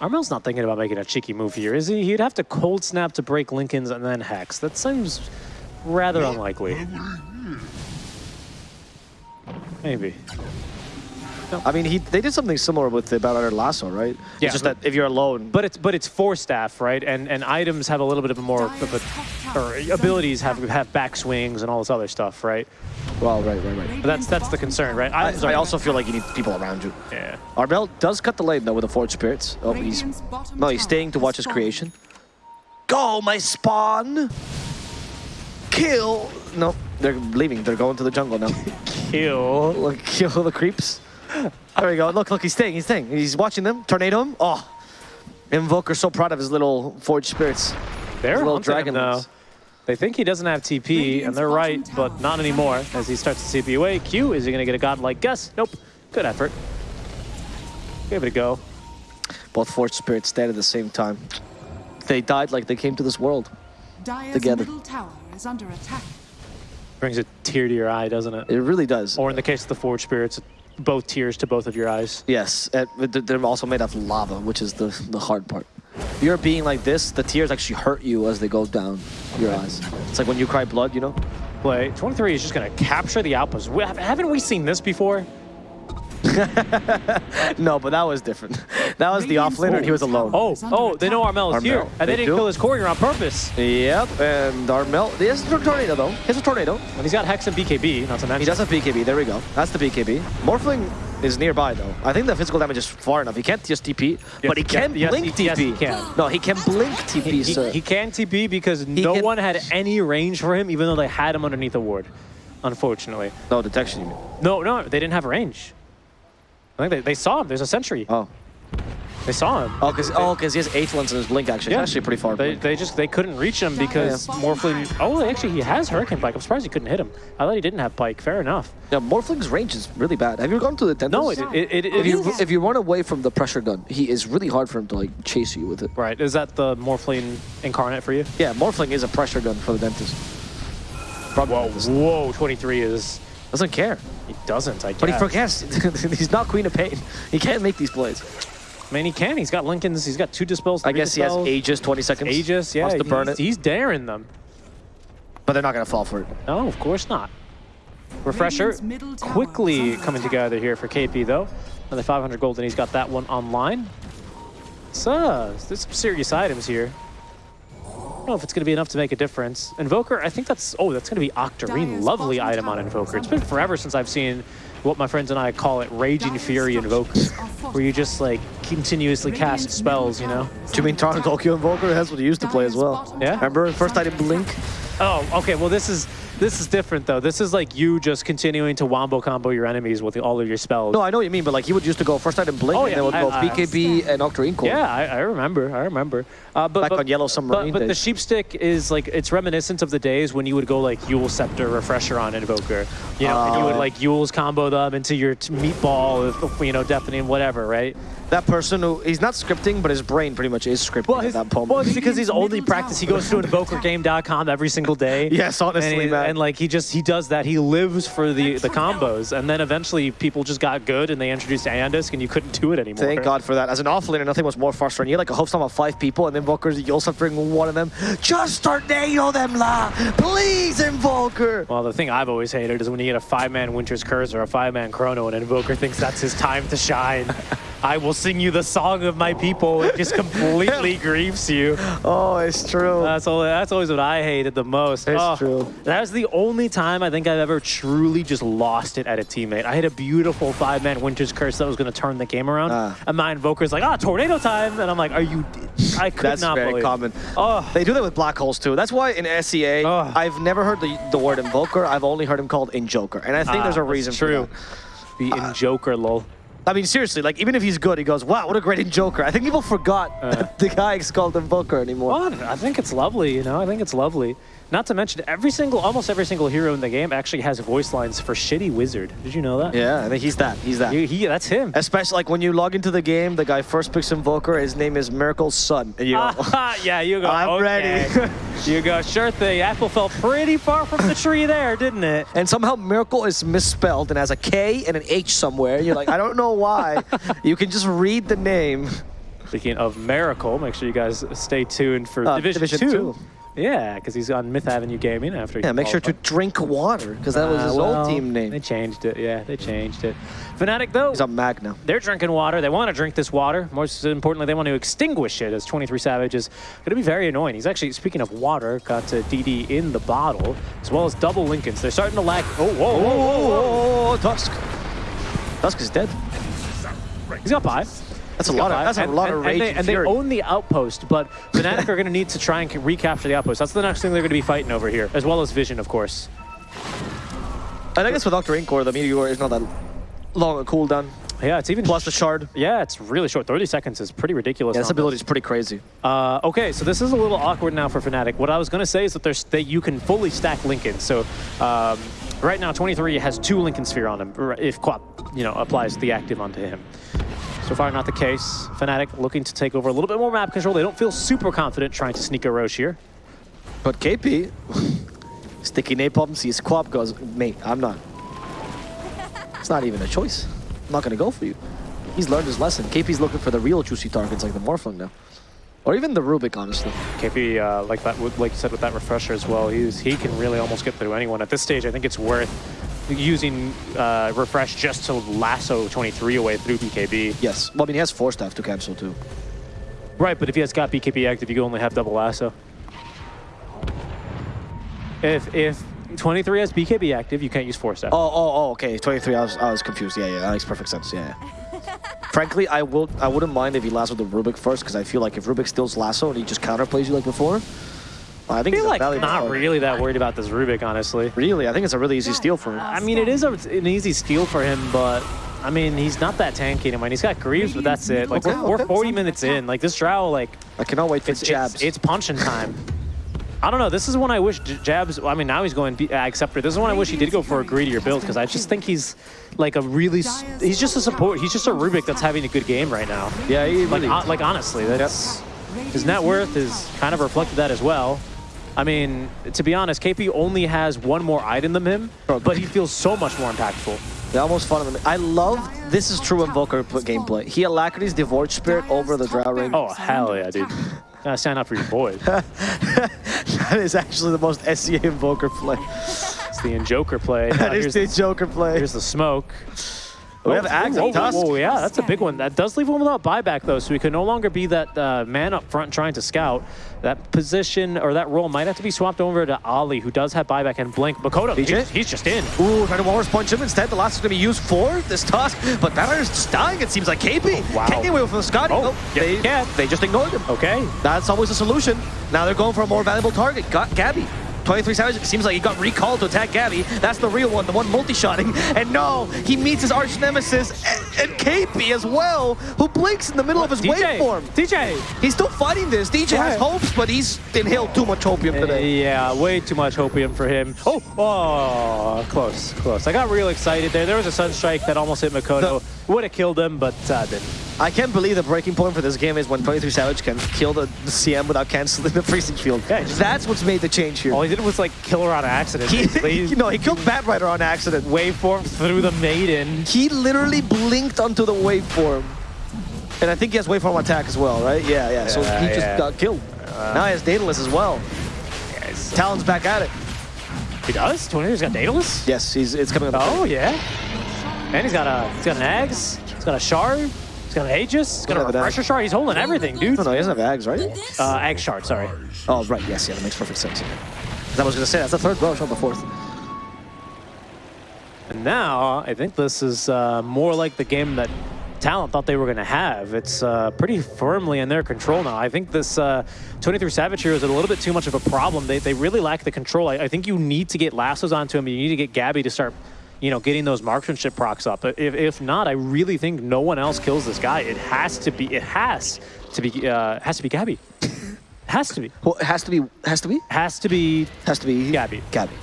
Armel's not thinking about making a cheeky move here, is he? He'd have to cold snap to break Linken's and then Hex. That seems rather unlikely. Maybe. I mean, he they did something similar with the Battler Lasso, right? Yeah. It's just that if you're alone, But it's but it's force staff, right? And and items have a little bit of a more of a, or abilities have have back swings and all this other stuff, right? well, right, right, right. But that's that's the concern, right? I, I also feel like you need people around you. yeah. Armel does cut the lane though with the Forge Spirits. Oh, he's no, he's staying to watch his creation. Go, my spawn! Kill! No, they're leaving. They're going to the jungle now. Kill. Look, kill the creeps. There we go. Look, look, he's staying. He's staying. He's watching them. Tornado him. Oh, Invoker so proud of his little Forge Spirits. They're Little hunting him, dragon though. They think he doesn't have TP, and they're right, but not anymore. As he starts to TP away, Q, is he going to get a godlike guess? Nope. Good effort. Give it a go. Both Forge Spirits dead at the same time. They died like they came to this world. Dire's Together. middle tower is under attack. Brings a tear to your eye, doesn't it? It really does. Or in the case of the Forge Spirits, both tears to both of your eyes. Yes, and they're also made of lava, which is the, the hard part. You're being like this, the tears actually hurt you as they go down your eyes. It's like when you cry blood, you know? Play. 23 is just going to capture the outpost. Haven't we seen this before? No, but that was different. That was the Radiant's offlaner and he was alone. Oh, oh, they know attack. Armel is here, and they, they didn't do. kill his courier on purpose. Yep, and Armel, he has a tornado though. He has a tornado. And he's got Hex and BKB, not to mention. He does have BKB, there we go. That's the BKB. Morphling is nearby though. I think the physical damage is far enough. He can't just TP, but he can yes, blink he- yes, TP. he can. No, he can blink TP, He, sir. he can TP because no can- one had any range for him, even though they had him underneath a ward. Unfortunately. no, detection you mean. No, no, they didn't have range. I think they, they saw him. There's a sentry. Oh. They saw him. Oh, because oh, 'cause he has Aether Lens in his blink actually. Yeah. It's actually pretty far. They, they just they couldn't reach him because Yeah. Morphling. Oh, actually, he has Hurricane Pike. I'm surprised he couldn't hit him. I thought he didn't have Pike. Fair enough. Yeah, Morphling's range is really bad. Have you gone to the dentist? No, it it, it, it If you is- if you run away from the pressure gun, he is really hard for him to like chase you with it. right. Is that the Morphling incarnate for you? Yeah, Morphling is a pressure gun for the dentist. Probably Whoa, dentist. whoa! 23 is. Doesn't care, He doesn't. I guess. but he forgets. he's not Queen of Pain. He can't make these plays. I mean, he can. He's got Linken's. He's got two dispels. I three guess he has dispels. Aegis, 20 seconds. Aegis, yeah. Wants to burn he's, it, he's daring them. but they're not gonna fall for it. No, of course not. Refresher Radiant's middle tower quickly coming together here for KP though. Another 500 gold and he's got that one online. So, there's some serious items here. I don't know if it's going to be enough to make a difference. Invoker, I think that's, oh, that's going to be Octarine. Dire's Lovely item on Invoker. It's been forever since I've seen what my friends and I call it Raging Dire's Fury Invoker. Where you just like continuously cast spells, you know? tower Do you mean under Toronto. Tokyo Invoker? That's what he used to play as well. Yeah? tower Remember is first under item Blink? Oh, okay. Well, this is this is different though. This is like you just continuing to wombo combo your enemies with all of your spells. No, I know what you mean, but like he would used to go first item Blink, Oh, and yeah, then would go I- I- BKB and Octarine Core. Yeah, I, I remember. I remember. Uh, but, Back but, on Yellow Submarine But, but the days. sheep stick is like it's reminiscent of the days when you would go like Yule Scepter Refresher on Invoker. You know, and you would Oh. like Yule's combo them into your t- meatball, you know, deafening whatever, right? That person who he's not scripting, but his brain pretty much is scripting at his, that moment. well, it's because he's only practice. He goes to is under invokergame.com every single day. Yes, honestly, and, he- man. and like he just he does that. He lives for the the combos, and then eventually people just got good, and they introduced Aeon Disk, and you couldn't do it anymore. Thank God for that. As an offlaner, nothing was more frustrating. You had like a host of five people, and Invokers, bringing one of them. Just tornado them, la! Please, Invoker! Well, the thing I've always hated is when you get a five-man Winter's Curse or a five-man Chrono and Invoker thinks that's his time to shine. I will sing you the song of my people. It just completely grieves you. Oh, it's true. That's all. That's always what I hated the most. It's Oh, true. That was the only time I think I've ever truly just lost it at a teammate. I had a beautiful five-man Winter's Curse that was going to turn the game around, Ah. and my Invoker's like, "Ah, tornado time!" And I'm like, "Are you?" I could That's not very believe. common. Oh, They do that with black holes too. That's why in SEA, Ugh. I've never heard the, the word Invoker. I've only heard him called Injoker. And I think Ah, there's a reason true. for the Injoker, lol. that. I mean, seriously, like even if he's good, he goes, wow, what a great Injoker. I think people forgot Uh. that the guy is called Invoker anymore. Well, I think it's lovely, you know. I think it's lovely. Not to mention, every single, almost every single hero in the game actually has voice lines for Shitty Wizard. Did you know that? Yeah, I think he's that. He's that. He, he- that's him. Especially like when you log into the game, the guy first picks Invoker. His name is Miracle's son. And you go, Ah, yeah, you go. I'm okay. ready. you go. Sure thing. Apple fell pretty far from the tree there, didn't it? and somehow Miracle is misspelled and has a K and an H somewhere. You're like, I don't know why. you can just read the name. Speaking of Miracle, make sure you guys stay tuned for Uh, Division, Division 2. two. Yeah, because he's on Myth Avenue Gaming after he Yeah, make sure to drink water, because that was his well, old team name. They changed it. Yeah, they changed it. Fnatic, though, He's on Mag now. they're drinking water. They want to drink this water. More importantly, they want to extinguish it as 23 Savage is going to be very annoying. He's actually, speaking of water, got uh, DD in the bottle, as well as double Linkens. They're starting to lack. Oh, whoa, whoa, whoa, whoa. Oh, Tusk. Tusk is dead. He's got five. That's a lot of that's five. a lot and, of rage and they, and and they own the outpost, but Fnatic are going to need to try and recapture the outpost. That's the next thing they're going to be fighting over here, as well as Vision, of course. And I guess with Doctor Inkor, the meteor is not that long a cooldown. Yeah, it's even Plus the shard. Yeah, it's really short. 30 seconds is pretty ridiculous. Yeah, this ability is pretty crazy. Uh, okay, so this is a little awkward now for Fnatic. What I was going to say is that there's that you can fully stack Linken. So um, right now, 23 has two Linken Sphere on him if Quap, you know, applies the active onto him. So far, not the case. Fnatic looking to take over a little bit more map control. They don't feel super confident trying to sneak a Rosh here. But KP, sticky napalm sees Quap goes, mate, I'm not. It's not even a choice. I'm not gonna go for you. He's learned his lesson. KP's looking for the real juicy targets like the Morphling now. Or even the Rubik, honestly. KP, uh, like that, like you said with that refresher as well, he's, he can really almost get through anyone. At this stage, I think it's worth using uh, refresh just to lasso 23 away through BKB. Yes. Well, I mean, he has force Staff to cancel too. Right, but if he has got BKB active, you can only have double lasso. If if 23 has BKB active, you can't use force staff. Oh, oh, oh, okay. 23, I was, I was confused. Yeah, yeah, that makes perfect sense. Yeah, yeah. Frankly, I will, I wouldn't mind if he lassoed the Rubik first, because I feel like if Rubik steals lasso and he just counterplays you like before, I think I he's feel a like valuable not card. really that worried about this Rubik, honestly. Really, I think it's a really easy steal for him. I mean, it is a, an easy steal for him, but I mean, he's not that tanky anymore. He's got Greaves, but that's it. Like Okay, we're, we're 40 minutes in. Like this Drow, like I cannot wait for it's jabs. It's, it's punching time. I don't know. This is when I wish Jabs. I mean, now he's going B- uh, Acceptor. This is when I wish he did go for a greedier build because I just think he's like a really. He's just a support. He's just a Rubik that's having a good game right now. yeah, he Like, really, hon- like honestly, that's his net worth is kind of reflected that as well. I mean, to be honest, KP only has one more item than him, but he feels so much more impactful. they're almost fun. Of him. I love, this is true Invoker pl- gameplay. He Alacrity's Divorce Spirit over the Drow Ring. Oh hell yeah, dude! Gotta stand up for your boy. that is actually the most SEA Invoker play. It's the Joker play. That Uh, is here's, the the, Joker play. here's the smoke. We have Axe whoa, and Tusk. Whoa, yeah, that's a big one. That does leave him without buyback, though, so he can no longer be that uh, man up front trying to scout. That position or that role might have to be swapped over to Ali, who does have buyback and blink. Mikoto, he's, he's just in. Ooh, trying to Walrus punch him. Instead, the last is going to be used for this Tusk. But Banner's just dying, it seems like. KP wow. can't get away from the Skadi. Oh, yeah, they, he can. they just ignored him. Okay. That's always a solution. Now they're going for a more valuable target. Got Gabby. 23 Savage it seems like he got recalled to attack Gabby. That's the real one, the one multi-shotting. And no, he meets his arch nemesis and, and KP as well, who blinks in the middle of his DJ, waveform. DJ. He's still fighting this. DJ has Yeah. hopes, but he's inhaled too much opium Uh, today. yeah, way too much opium for him. Oh, oh, close, close. I got real excited there. There was a Sunstrike that almost hit Mikoto. Would have killed him, but uh, didn't. I can't believe the breaking point for this game is when 23 Savage can kill the, CM without canceling the freezing field. Yeah, That's what's made the change here. All he did was like kill her on accident. He, you know, he killed Batrider on accident. waveform through the maiden. He literally blinked onto the waveform. And I think he has waveform attack as well, right? Yeah, yeah. so Yeah, he just yeah. got killed. now he has Daedalus as well. Yes. Talon's back at it. He does? 20's got Daedalus? Yes, he's it's coming up. Oh, yeah. And he's got a he's got an Ags, he's got a Shard, he's got an Aegis, he's got a Doesn't have an Refresher Shard. He's holding everything, dude. No, no, he doesn't have Ags, right? Uh, Ag Shard, sorry. Oh, right. Yes, yeah, that makes perfect sense. 'Cause I was going to say, that's the third row, not the fourth. And now, I think this is uh, more like the game that Talon thought they were going to have. It's uh, pretty firmly in their control now. I think this uh, 23 Savage here is a little bit too much of a problem. They, they really lack the control. I, I think you need to get lassos onto him. You need to get Gabby to start, you know, getting those marksmanship procs up. If, if not, I really think no one else kills this guy. It has to be. It has to be. Uh, has to be Gabby. has to be. Well, it has to be, has to be, Has to be. has to be Gabby. Gabby.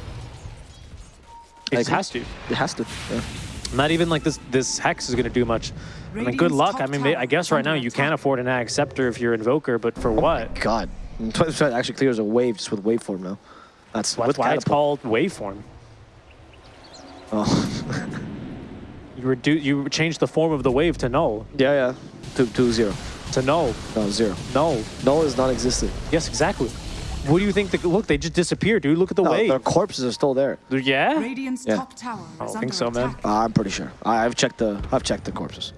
It agree. has to. It has to. Yeah. Not even like this. This hex is going to do much. I mean, good luck. I mean, may- I guess right now you can't afford an Ag Scepter if you're Invoker, but for what? God. 23 actually clears a wave just with waveform now. That's That's with why it's called Waveform. Oh. You reduce. You change the form of the wave to null. yeah, yeah. To to zero. To no. No, zero. No. No is non-existent. Yes, exactly. What do you think? The, look, they just disappeared, dude. Look at the No, wave. their corpses are still there. Yeah? Radiant's Yeah. top tower I don't think so, man. Uh, I'm pretty sure. I, I've checked the I've checked the corpses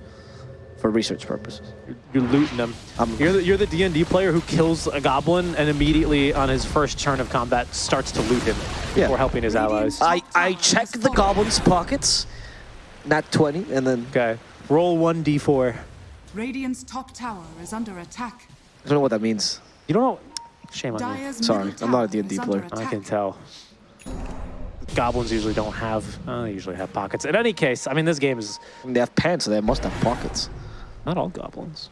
for research purposes. You're looting them. I'm- you're the you're the D and D player who kills a goblin and immediately on his first turn of combat starts to loot him Yeah. before helping his allies. I I check the goblins' pockets, not 20, and then Okay. Roll one d4. Radiant's top tower is under attack. I don't know what that means. You don't know. Shame on you. Sorry, I'm not a tower D&D player. under I can tell. Goblins usually don't have. Uh, they usually have pockets. In any case, I mean, this game is They have pants, so they must have pockets. Not all goblins.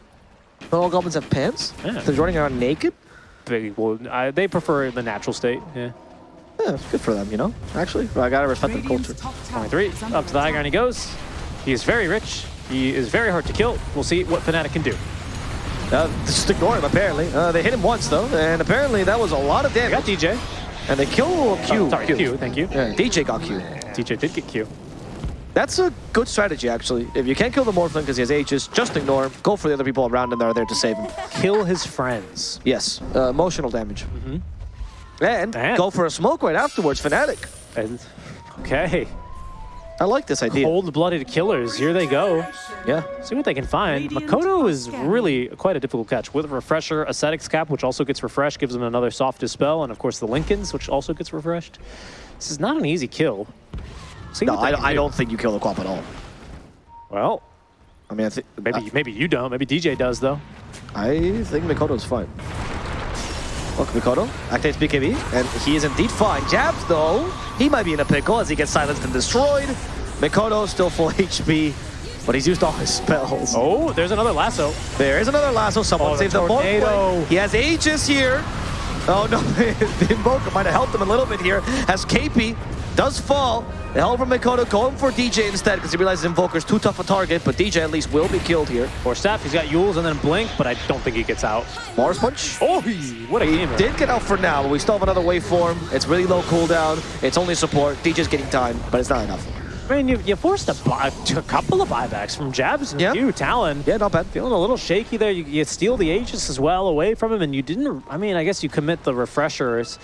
Not all goblins have pants. Yeah. They're running around naked. They, well, I, they prefer the natural state. Yeah. Yeah, it's good for them, you know. Actually, I gotta respect their culture. top tower 23. Up to the high ground he goes. He is very rich. He is very hard to kill. We'll see what Fnatic can do. Uh, just ignore him, apparently. Uh, they hit him once, though, and apparently that was a lot of I got damage. DJ. And they kill Q. Oh, sorry, Q. Thank you. Yeah, DJ got Q. DJ did get Q. That's a good strategy, actually. If you can't kill the Morphling because he has Aegis, just ignore him. Go for the other people around him that are there to save him. Kill his friends. Yes, uh, emotional damage. And And- go for a smoke right afterwards, Fnatic. And, okay. I like this idea. Cold-blooded killers. Here they go. Yeah. See what they can find. Makoto is really quite a difficult catch. With a Refresher, Ascetic's Cap, which also gets refreshed, gives him another Soft Dispel, and of course the Linkens, which also gets refreshed. This is not an easy kill. See No, I, I do. don't think you kill the Quap at all. Well, I mean, I think maybe maybe you don't. Maybe DJ does though. I think Mikoto's fine. Look, Mikoto activates BKB, and he is indeed fine. Jabs, though, he might be in a pickle as he gets silenced and destroyed. Mikoto still full HP, but he's used all his spells. Oh, there's another lasso. There is another lasso. Someone Oh, the saved the tornado. He has Aegis here. Oh no, the Invoker might have helped him a little bit here. Has KP, does fall. The help from Mikoto going for DJ instead because he realizes Invoker's too tough a target, but DJ at least will be killed here. Force staff, he's got Yules and then Blink, but I don't think he gets out. Mars Punch. Oh, what a He game! did get out for now, but we still have another waveform. It's really low cooldown. It's only support. DJ's getting time, but it's not enough. I mean, you, you forced a, buy, a couple of buybacks from Jabs and Yeah. you, Talon. Yeah, not bad. Feeling a little shaky there. You, you steal the Aegis as well away from him, and you didn't. I mean, I guess you commit the refreshers.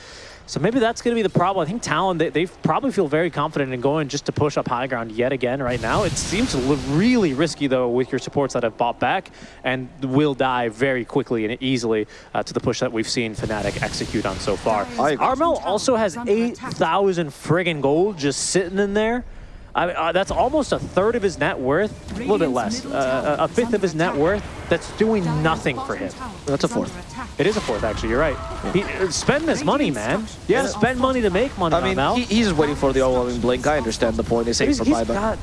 So maybe that's going to be the problem. I think Talon, they, they probably feel very confident in going just to push up high ground yet again right now. It seems really risky, though, with your supports that have bought back and will die very quickly and easily uh, to the push that we've seen Fnatic execute on so far. Armel also has 8,000 friggin' gold just sitting in there. I mean, uh, that's almost a third of his net worth, a little bit less, uh, a fifth of his net worth. That's doing nothing for him. That's a fourth. It is a fourth, actually. You're right. He, uh, spend this money, man. Yeah, spend money to make money. I mean, he, he's waiting for the overwhelming blink. I understand the point. They say he's, for he's got,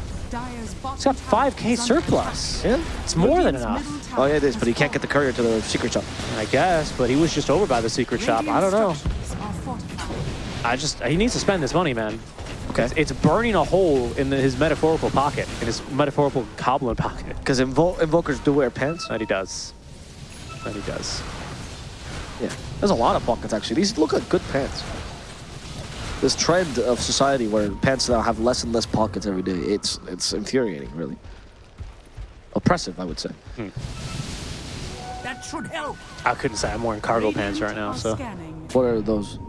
He's got 5k surplus. Yeah. It's more than enough, Oh yeah, it is, but he can't get the courier to the secret shop. I guess. But he was just over by the secret shop. I don't know. Radiant structures are fortified. I just he needs to spend this money, man. Okay. It's, it's burning a hole in the, his metaphorical pocket, in his metaphorical goblin pocket. Because invo invokers do wear pants. That he does. That he does. Yeah. There's a lot of pockets actually. These look like good pants. This trend of society where pants now have less and less pockets every day, it's it's infuriating, really. Oppressive, I would say. Hmm. That should help. I couldn't say I'm wearing cargo pants right now, so scanning. What are those?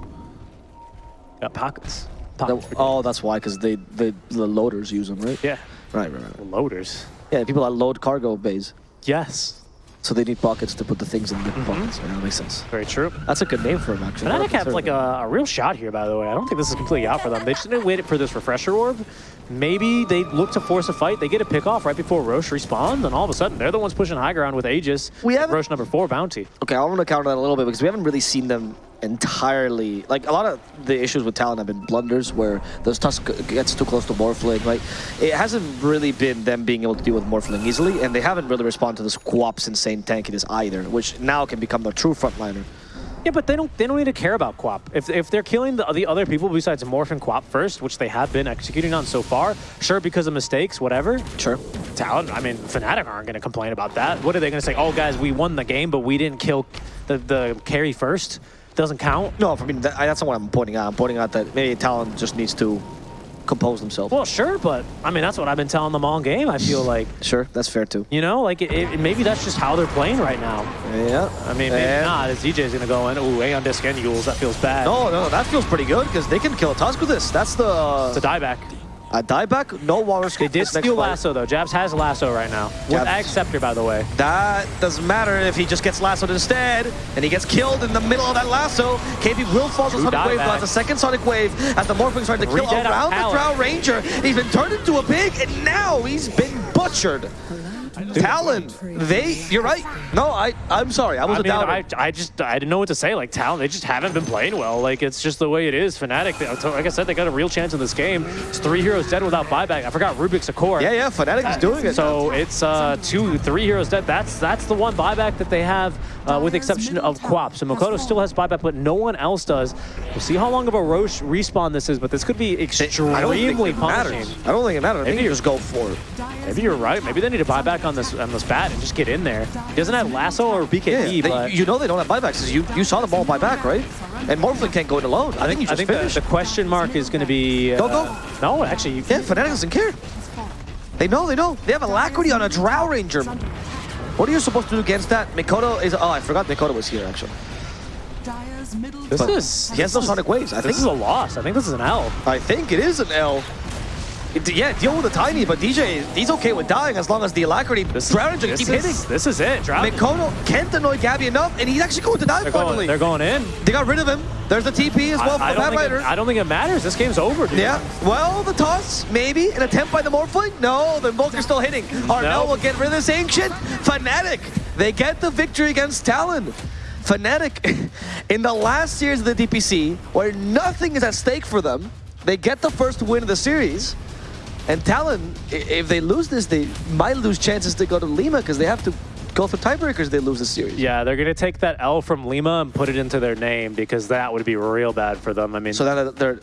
got pockets. Pockets oh, that's why, because they, they the loaders use them, right? Yeah, Right, right, right. loaders. Yeah, people that load cargo bays, Yes, so they need pockets to put the things in the mm-hmm. pockets. Yeah, that makes sense. very true. That's a good name for them, actually. Fnatic have like a, a real shot here, by the way. I don't think this is completely out for them. They just didn't wait for this refresher orb. Maybe they look to force a fight. They get a pick off right before Rosh respawns, and all of a sudden they're the ones pushing high ground with Aegis. We haven't- Rosh number four bounty. Okay, I want to counter that a little bit because we haven't really seen them entirely. Like a lot of the issues with Talon have been blunders where the Tusk gets too close to Morphling. Like it hasn't really been them being able to deal with Morphling easily, and they haven't really responded to this Quap's insane tankiness either, which now can become the true frontliner. Yeah, but they don't they don't need to care about Quap. If, if they're killing the, the other people besides Morph and Quap first, which they have been executing on so far, sure, because of mistakes, whatever. Sure. Talon, I mean, Fnatic aren't going to complain about that. What are they going to say? Oh, guys, we won the game, but we didn't kill the, the carry first. Doesn't count. No, I mean, that, that's not what I'm pointing out. I'm pointing out that maybe Talon just needs to compose themselves. Well, sure, but I mean, that's what I've been telling them all game. I feel like, sure, that's fair too. you know, like it, it, maybe that's just how they're playing right now. Yeah. I mean, maybe And- not. As DJ's gonna go in. Ooh, Aeon Disk and Yules. That feels bad. No, no, that feels pretty good because they can kill a Tusk with this. That's the It's a dieback. A dieback, no water They skip. did steal. Lasso though. Jabs has Lasso right now. With Jabs- Ag Scepter, by the way. That doesn't matter if he just gets lassoed instead, and he gets killed in the middle of that lasso. KP will fall to Sonic Wave, but a second Sonic Wave as the Morphling's trying to kill around the. Drow Ranger. He's been turned into a pig, and now he's been butchered. Talon, they, you're right. No, I, I'm sorry, I was I a mean, doubter. I, I just I didn't know what to say. Like Talon, they just haven't been playing well. Like it's just the way it is. Fnatic, they- like I said, they got a real chance in this game. It's three heroes dead without buyback. I forgot Rubik's a core. yeah, yeah, Fnatic is doing it. So it's uh, two, three heroes dead. That's that's the one buyback that they have, uh, with the exception of Quap. So Mikoto still has buyback, but no one else does. We'll see how long of a Rosh respawn this is, but this could be I don't think extremely it punishing. matters. I don't think it matters. I think Maybe you just go for it. Maybe you're right. Maybe they need to buy back on this on this bat and just get in there. He doesn't have lasso or BKB, Yeah, they- but you know they don't have buybacks. You you saw the ball buy back, right? And Morphling can't go in alone. I think you I just think the, finished. the question mark is going to be. Uh, Go, go. No, actually, you, Yeah, Fnatic doesn't care. They know, they know. They have Alacrity on a Drow Ranger. What are you supposed to do against that? Mikoto is... Oh, I forgot Mikoto was here, actually. This tower is- He has no Sonic Waves. I think, this is a loss. I think this is an L. I think it is an L. Yeah, deal with the Tiny, but DJ, he's okay with dying as long as the Alacrity This, Ranger keep hitting. This is it. Drow. Mikoto can't annoy Gabby enough, and he's actually going to die They're finally. going, they're going in. They got rid of him. There's the TP as well I, I from don't Bad think it, Rider. I don't think it matters. This game's over, dude. Yeah, well, the toss, maybe. An attempt by the Morphling? No, the Invoker's still hitting. Armel No. will get rid of this Ancient. Fnatic, they get the victory against Talon. Fnatic, in the last series of the DPC, where nothing is at stake for them, they get the first win of the series. And Talon, if they lose this, they might lose chances to go to Lima because they have to go for tiebreakers if they lose the series. Yeah, they're going to take that L from Lima and put it into their name because that would be real bad for them. I mean, So then they're